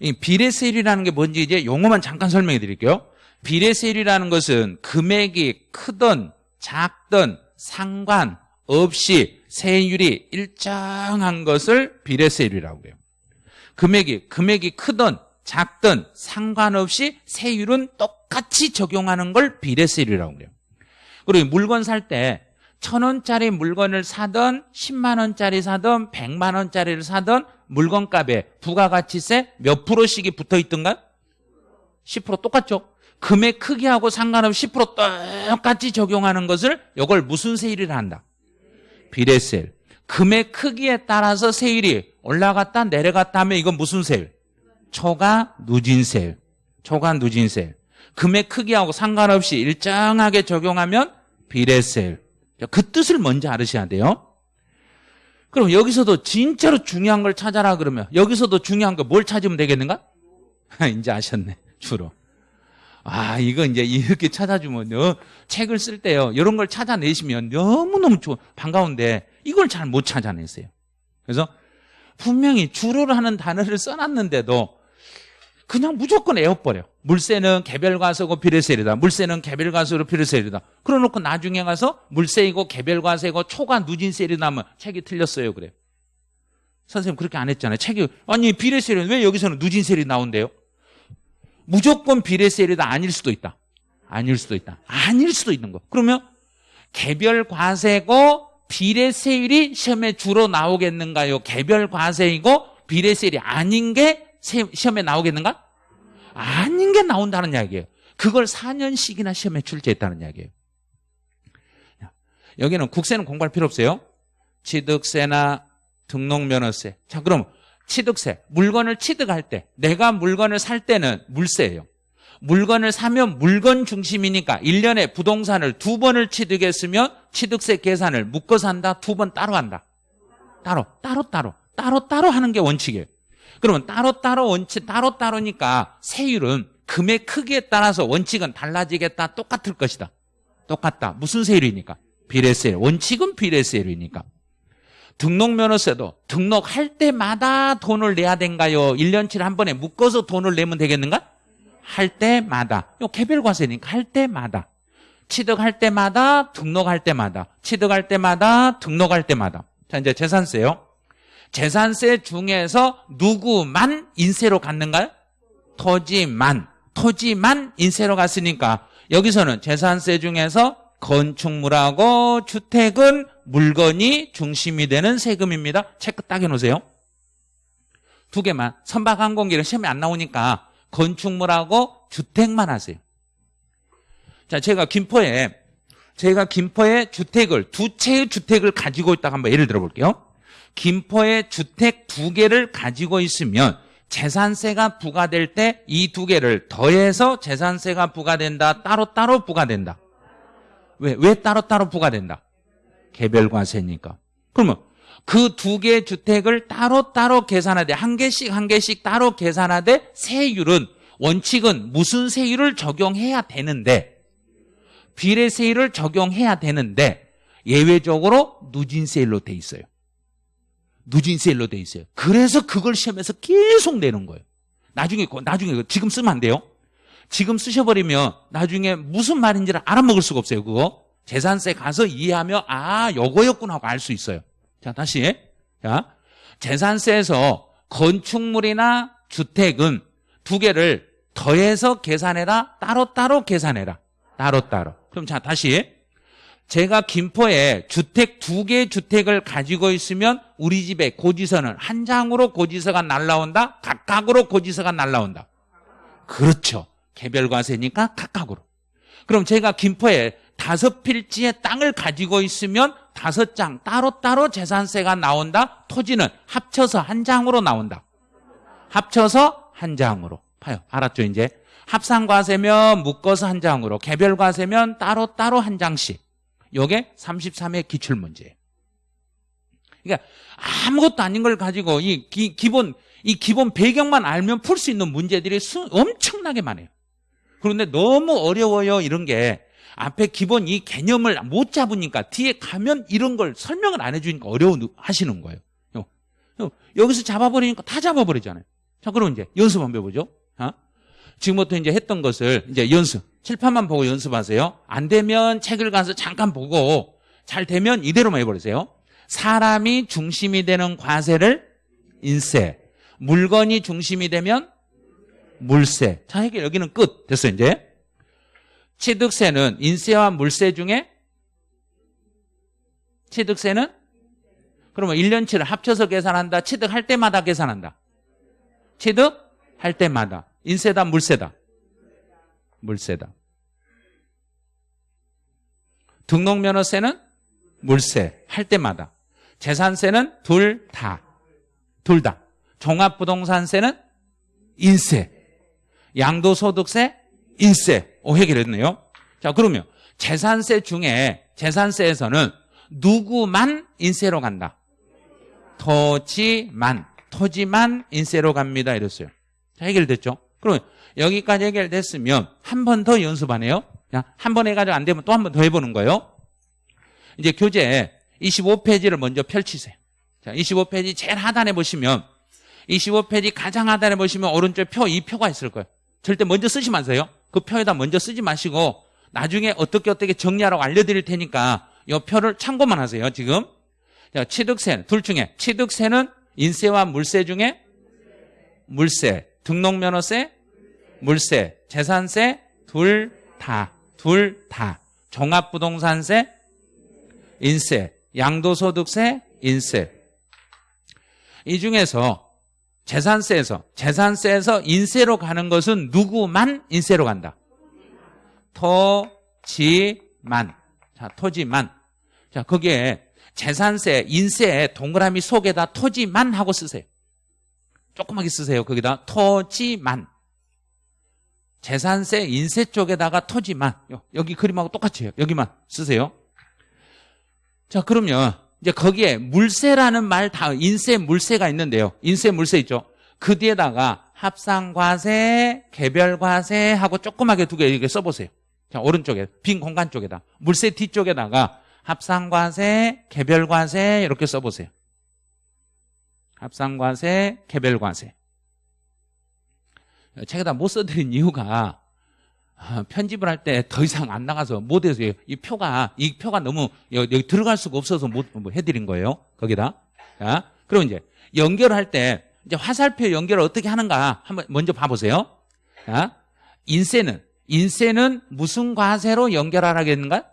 이 비례세율이라는 게 뭔지 이제 용어만 잠깐 설명해 드릴게요. 비례세율이라는 것은 금액이 크든 작든 상관없이 세율이 일정한 것을 비례세율이라고 해요. 금액이 금액이 크든 작든 상관없이 세율은 똑같이 적용하는 걸 비례세율이라고 해요. 그리고 물건 살 때 천 원짜리 물건을 사든 10만 원짜리 사든 100만 원짜리를 사든 물건값에 부가가치세 몇 프로씩이 붙어 있던가? 10% 똑같죠? 금액 크기하고 상관없이 10% 똑같이 적용하는 것을 이걸 무슨 세율이라 한다? 비례세율. 금액 크기에 따라서 세율이 올라갔다 내려갔다 하면 이건 무슨 세율? 초과 누진세율. 초과 누진세율. 금액 크기하고 상관없이 일정하게 적용하면 비례세율. 그 뜻을 먼저 알으셔야 돼요. 그럼 여기서도 진짜로 중요한 걸 찾아라 그러면 여기서도 중요한 거 뭘 찾으면 되겠는가? 이제 아셨네. 주로. 아, 이거 이제 이렇게 찾아주면, 요 책을 쓸 때요. 이런 걸 찾아내시면 너무너무 좋, 반가운데 이걸 잘 못 찾아냈어요. 그래서 분명히 주로를 하는 단어를 써놨는데도 그냥 무조건 에어버려. 물세는 개별과세고 비례세이다. 물세는 개별과세로 비례세이다. 그러놓고 나중에 가서 물세이고 개별과세고 초과 누진세이다 하면 책이 틀렸어요. 그래. 선생님 그렇게 안 했잖아요. 책이 아니 비례세는 왜 여기서는 누진세이 나온대요? 무조건 비례세율이다 아닐 수도 있다. 아닐 수도 있다. 아닐 수도 있는 거. 그러면 개별 과세고 비례세율이 시험에 주로 나오겠는가요? 개별 과세이고 비례세율이 아닌 게 시험에 나오겠는가? 아닌 게 나온다는 이야기예요. 그걸 4년씩이나 시험에 출제했다는 이야기예요. 여기는 국세는 공부할 필요 없어요. 취득세나 등록면허세. 자, 그럼 취득세. 물건을 취득할 때, 내가 물건을 살 때는 물세예요. 물건을 사면 물건 중심이니까 1년에 부동산을 두 번을 취득했으면 취득세 계산을 묶어서 한다, 두 번 따로 한다. 따로, 따로, 따로, 따로, 따로 하는 게 원칙이에요. 그러면 따로, 따로 원칙, 따로, 따로니까 세율은 금액 크기에 따라서 원칙은 달라지겠다, 똑같을 것이다. 똑같다. 무슨 세율이니까? 비례세율. 원칙은 비례세율이니까. 등록면허세도 등록할 때마다 돈을 내야 된가요? 1년치를 한 번에 묶어서 돈을 내면 되겠는가? 할 때마다. 요 개별 과세니까 할 때마다. 취득할 때마다, 등록할 때마다. 취득할 때마다, 등록할 때마다. 자, 이제 재산세요. 재산세 중에서 누구만 인세로 갔는가요? 토지만. 토지만 인세로 갔으니까 여기서는 재산세 중에서 건축물하고 주택은 물건이 중심이 되는 세금입니다. 체크 딱 해놓으세요. 두 개만. 선박항공기는 시험에 안 나오니까 건축물하고 주택만 하세요. 자, 제가 김포에, 제가 김포에 주택을, 두 채의 주택을 가지고 있다가 한번 예를 들어 볼게요. 김포에 주택 두 개를 가지고 있으면 재산세가 부과될 때 이 두 개를 더해서 재산세가 부과된다, 따로따로 부과된다. 왜? 왜 따로따로 부과된다? 개별과세니까. 그러면 그 두 개의 주택을 따로따로 계산하되 한 개씩 한 개씩 따로 계산하되 세율은 원칙은 무슨 세율을 적용해야 되는데 비례세율을 적용해야 되는데 예외적으로 누진세율로 돼 있어요. 누진세율로 돼 있어요. 그래서 그걸 시험에서 계속 내는 거예요. 나중에 나중에 지금 쓰면 안 돼요. 지금 쓰셔버리면 나중에 무슨 말인지를 알아먹을 수가 없어요. 그거. 재산세 가서 이해하며 아 요거였구나 하고 알 수 있어요. 자 다시. 자 재산세에서 건축물이나 주택은 두 개를 더해서 계산해라 따로따로 계산해라. 따로따로. 그럼 자 다시. 제가 김포에 주택 두개 주택을 가지고 있으면 우리 집에 고지서는 한 장으로 고지서가 날라온다? 각각으로 고지서가 날라온다? 그렇죠 개별과세니까 각각으로. 그럼 제가 김포에 다섯 필지의 땅을 가지고 있으면 다섯 장 따로따로 재산세가 나온다. 토지는 합쳐서 한 장으로 나온다. 합쳐서 한 장으로. 봐요. 알았죠, 이제? 합산과세면 묶어서 한 장으로, 개별과세면 따로따로 한 장씩. 요게 33의 기출문제예요. 그러니까 아무것도 아닌 걸 가지고 이 기, 기본, 이 기본 배경만 알면 풀 수 있는 문제들이 수, 엄청나게 많아요. 그런데 너무 어려워요 이런 게. 앞에 기본 이 개념을 못 잡으니까 뒤에 가면 이런 걸 설명을 안 해주니까 어려워 하시는 거예요. 여기서 잡아버리니까 다 잡아버리잖아요. 자 그럼 이제 연습 한번 해보죠. 어? 지금부터 이제 했던 것을 이제 연습. 칠판만 보고 연습하세요. 안 되면 책을 가서 잠깐 보고 잘 되면 이대로만 해버리세요. 사람이 중심이 되는 과세를 인세 물건이 중심이 되면 물세. 자, 해결 여기는 끝. 됐어요, 이제. 취득세는 인세와 물세 중에 취득세는 그러면 1년치를 합쳐서 계산한다. 취득할 때마다 계산한다. 취득할 때마다. 인세다, 물세다. 물세다. 등록면허세는 물세. 할 때마다. 재산세는 둘 다. 둘 다. 종합부동산세는 인세. 양도소득세, 인세. 오, 해결했네요. 자, 그러면 재산세 중에 재산세에서는 누구만 인세로 간다? 토지만, 토지만 인세로 갑니다. 이랬어요. 자, 해결됐죠? 그럼 여기까지 해결됐으면 한 번 더 연습 안 해요? 한 번 해가지고 안 되면 또 한 번 더 해보는 거예요. 이제 교재 25페이지를 먼저 펼치세요. 자, 25페이지 제일 하단에 보시면 25페이지 가장 하단에 보시면 오른쪽 표, 이 표가 있을 거예요. 절대 먼저 쓰지 마세요. 그 표에다 먼저 쓰지 마시고 나중에 어떻게 어떻게 정리하라고 알려드릴 테니까 이 표를 참고만 하세요. 지금 자, 취득세 둘 중에 취득세는 인세와 물세 중에 물세, 등록면허세, 물세, 재산세 둘 다, 둘 다. 종합부동산세, 인세, 양도소득세, 인세. 이 중에서 재산세에서 재산세에서 인세로 가는 것은 누구만 인세로 간다. 토지만. 자, 토지만. 자, 거기에 재산세, 인세 동그라미 속에다 토지만 하고 쓰세요. 조그맣게 쓰세요. 거기다 토지만. 재산세, 인세 쪽에다가 토지만. 여기 그림하고 똑같이 해요. 여기만 쓰세요. 자, 그러면 이제 거기에 물세라는 말 다 인세, 물세가 있는데요. 인세, 물세 있죠. 그 뒤에다가 합상과세, 개별과세 하고 조그맣게 두 개 이렇게 써보세요. 자, 오른쪽에 빈 공간 쪽에다 물세 뒤쪽에다가 합상과세, 개별과세 이렇게 써보세요. 합상과세, 개별과세. 책에다 못 써드린 이유가 아, 편집을 할 때 더 이상 안 나가서 못 해서 이 표가 이 표가 너무 여기 들어갈 수가 없어서 못뭐 해드린 거예요. 거기다. 자, 그럼 이제 연결할 때 이제 화살표 연결을 어떻게 하는가 한번 먼저 봐보세요. 자, 인세는 인세는 무슨 과세로 연결하라겠는가?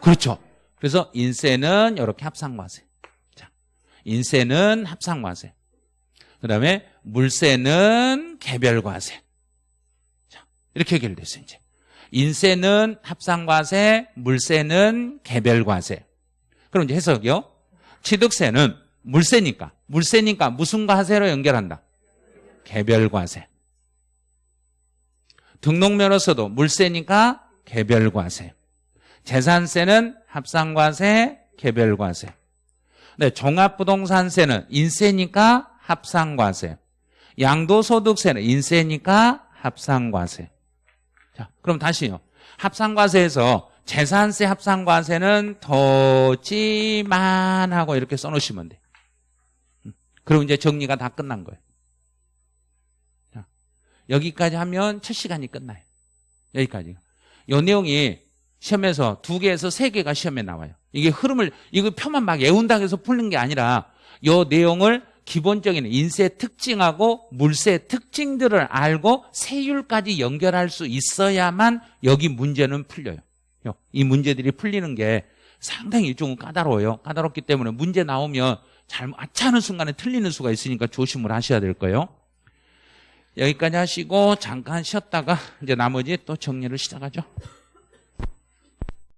그렇죠. 그래서 인세는 이렇게 합상과세. 자, 인세는 합상과세. 그 다음에 물세는 개별과세. 자, 이렇게 해결됐어요, 이제. 인세는 합상과세, 물세는 개별과세. 그럼 이제 해석이요. 취득세는 물세니까, 물세니까 무슨 과세로 연결한다? 개별과세. 등록면허서도 물세니까 개별과세. 재산세는 합상과세, 개별과세. 네, 종합부동산세는 인세니까 합상과세. 양도소득세는 인세니까 합상과세. 자, 그럼 다시요. 합상과세에서 재산세 합상과세는 더지만 하고 이렇게 써놓으시면 돼. 음, 그럼 이제 정리가 다 끝난 거예요. 자, 여기까지 하면 첫 시간이 끝나요. 여기까지. 이 내용이 시험에서 두 개에서 세 개가 시험에 나와요. 이게 흐름을 이거 표만 막 애운다고 해서 풀는 게 아니라 이 내용을 기본적인 인세 특징하고 물세 특징들을 알고 세율까지 연결할 수 있어야만 여기 문제는 풀려요. 이 문제들이 풀리는 게 상당히 좀 까다로워요. 까다롭기 때문에 문제 나오면 잘 맞지 않은 순간에 틀리는 수가 있으니까 조심을 하셔야 될 거예요. 여기까지 하시고 잠깐 쉬었다가 이제 나머지 또 정리를 시작하죠.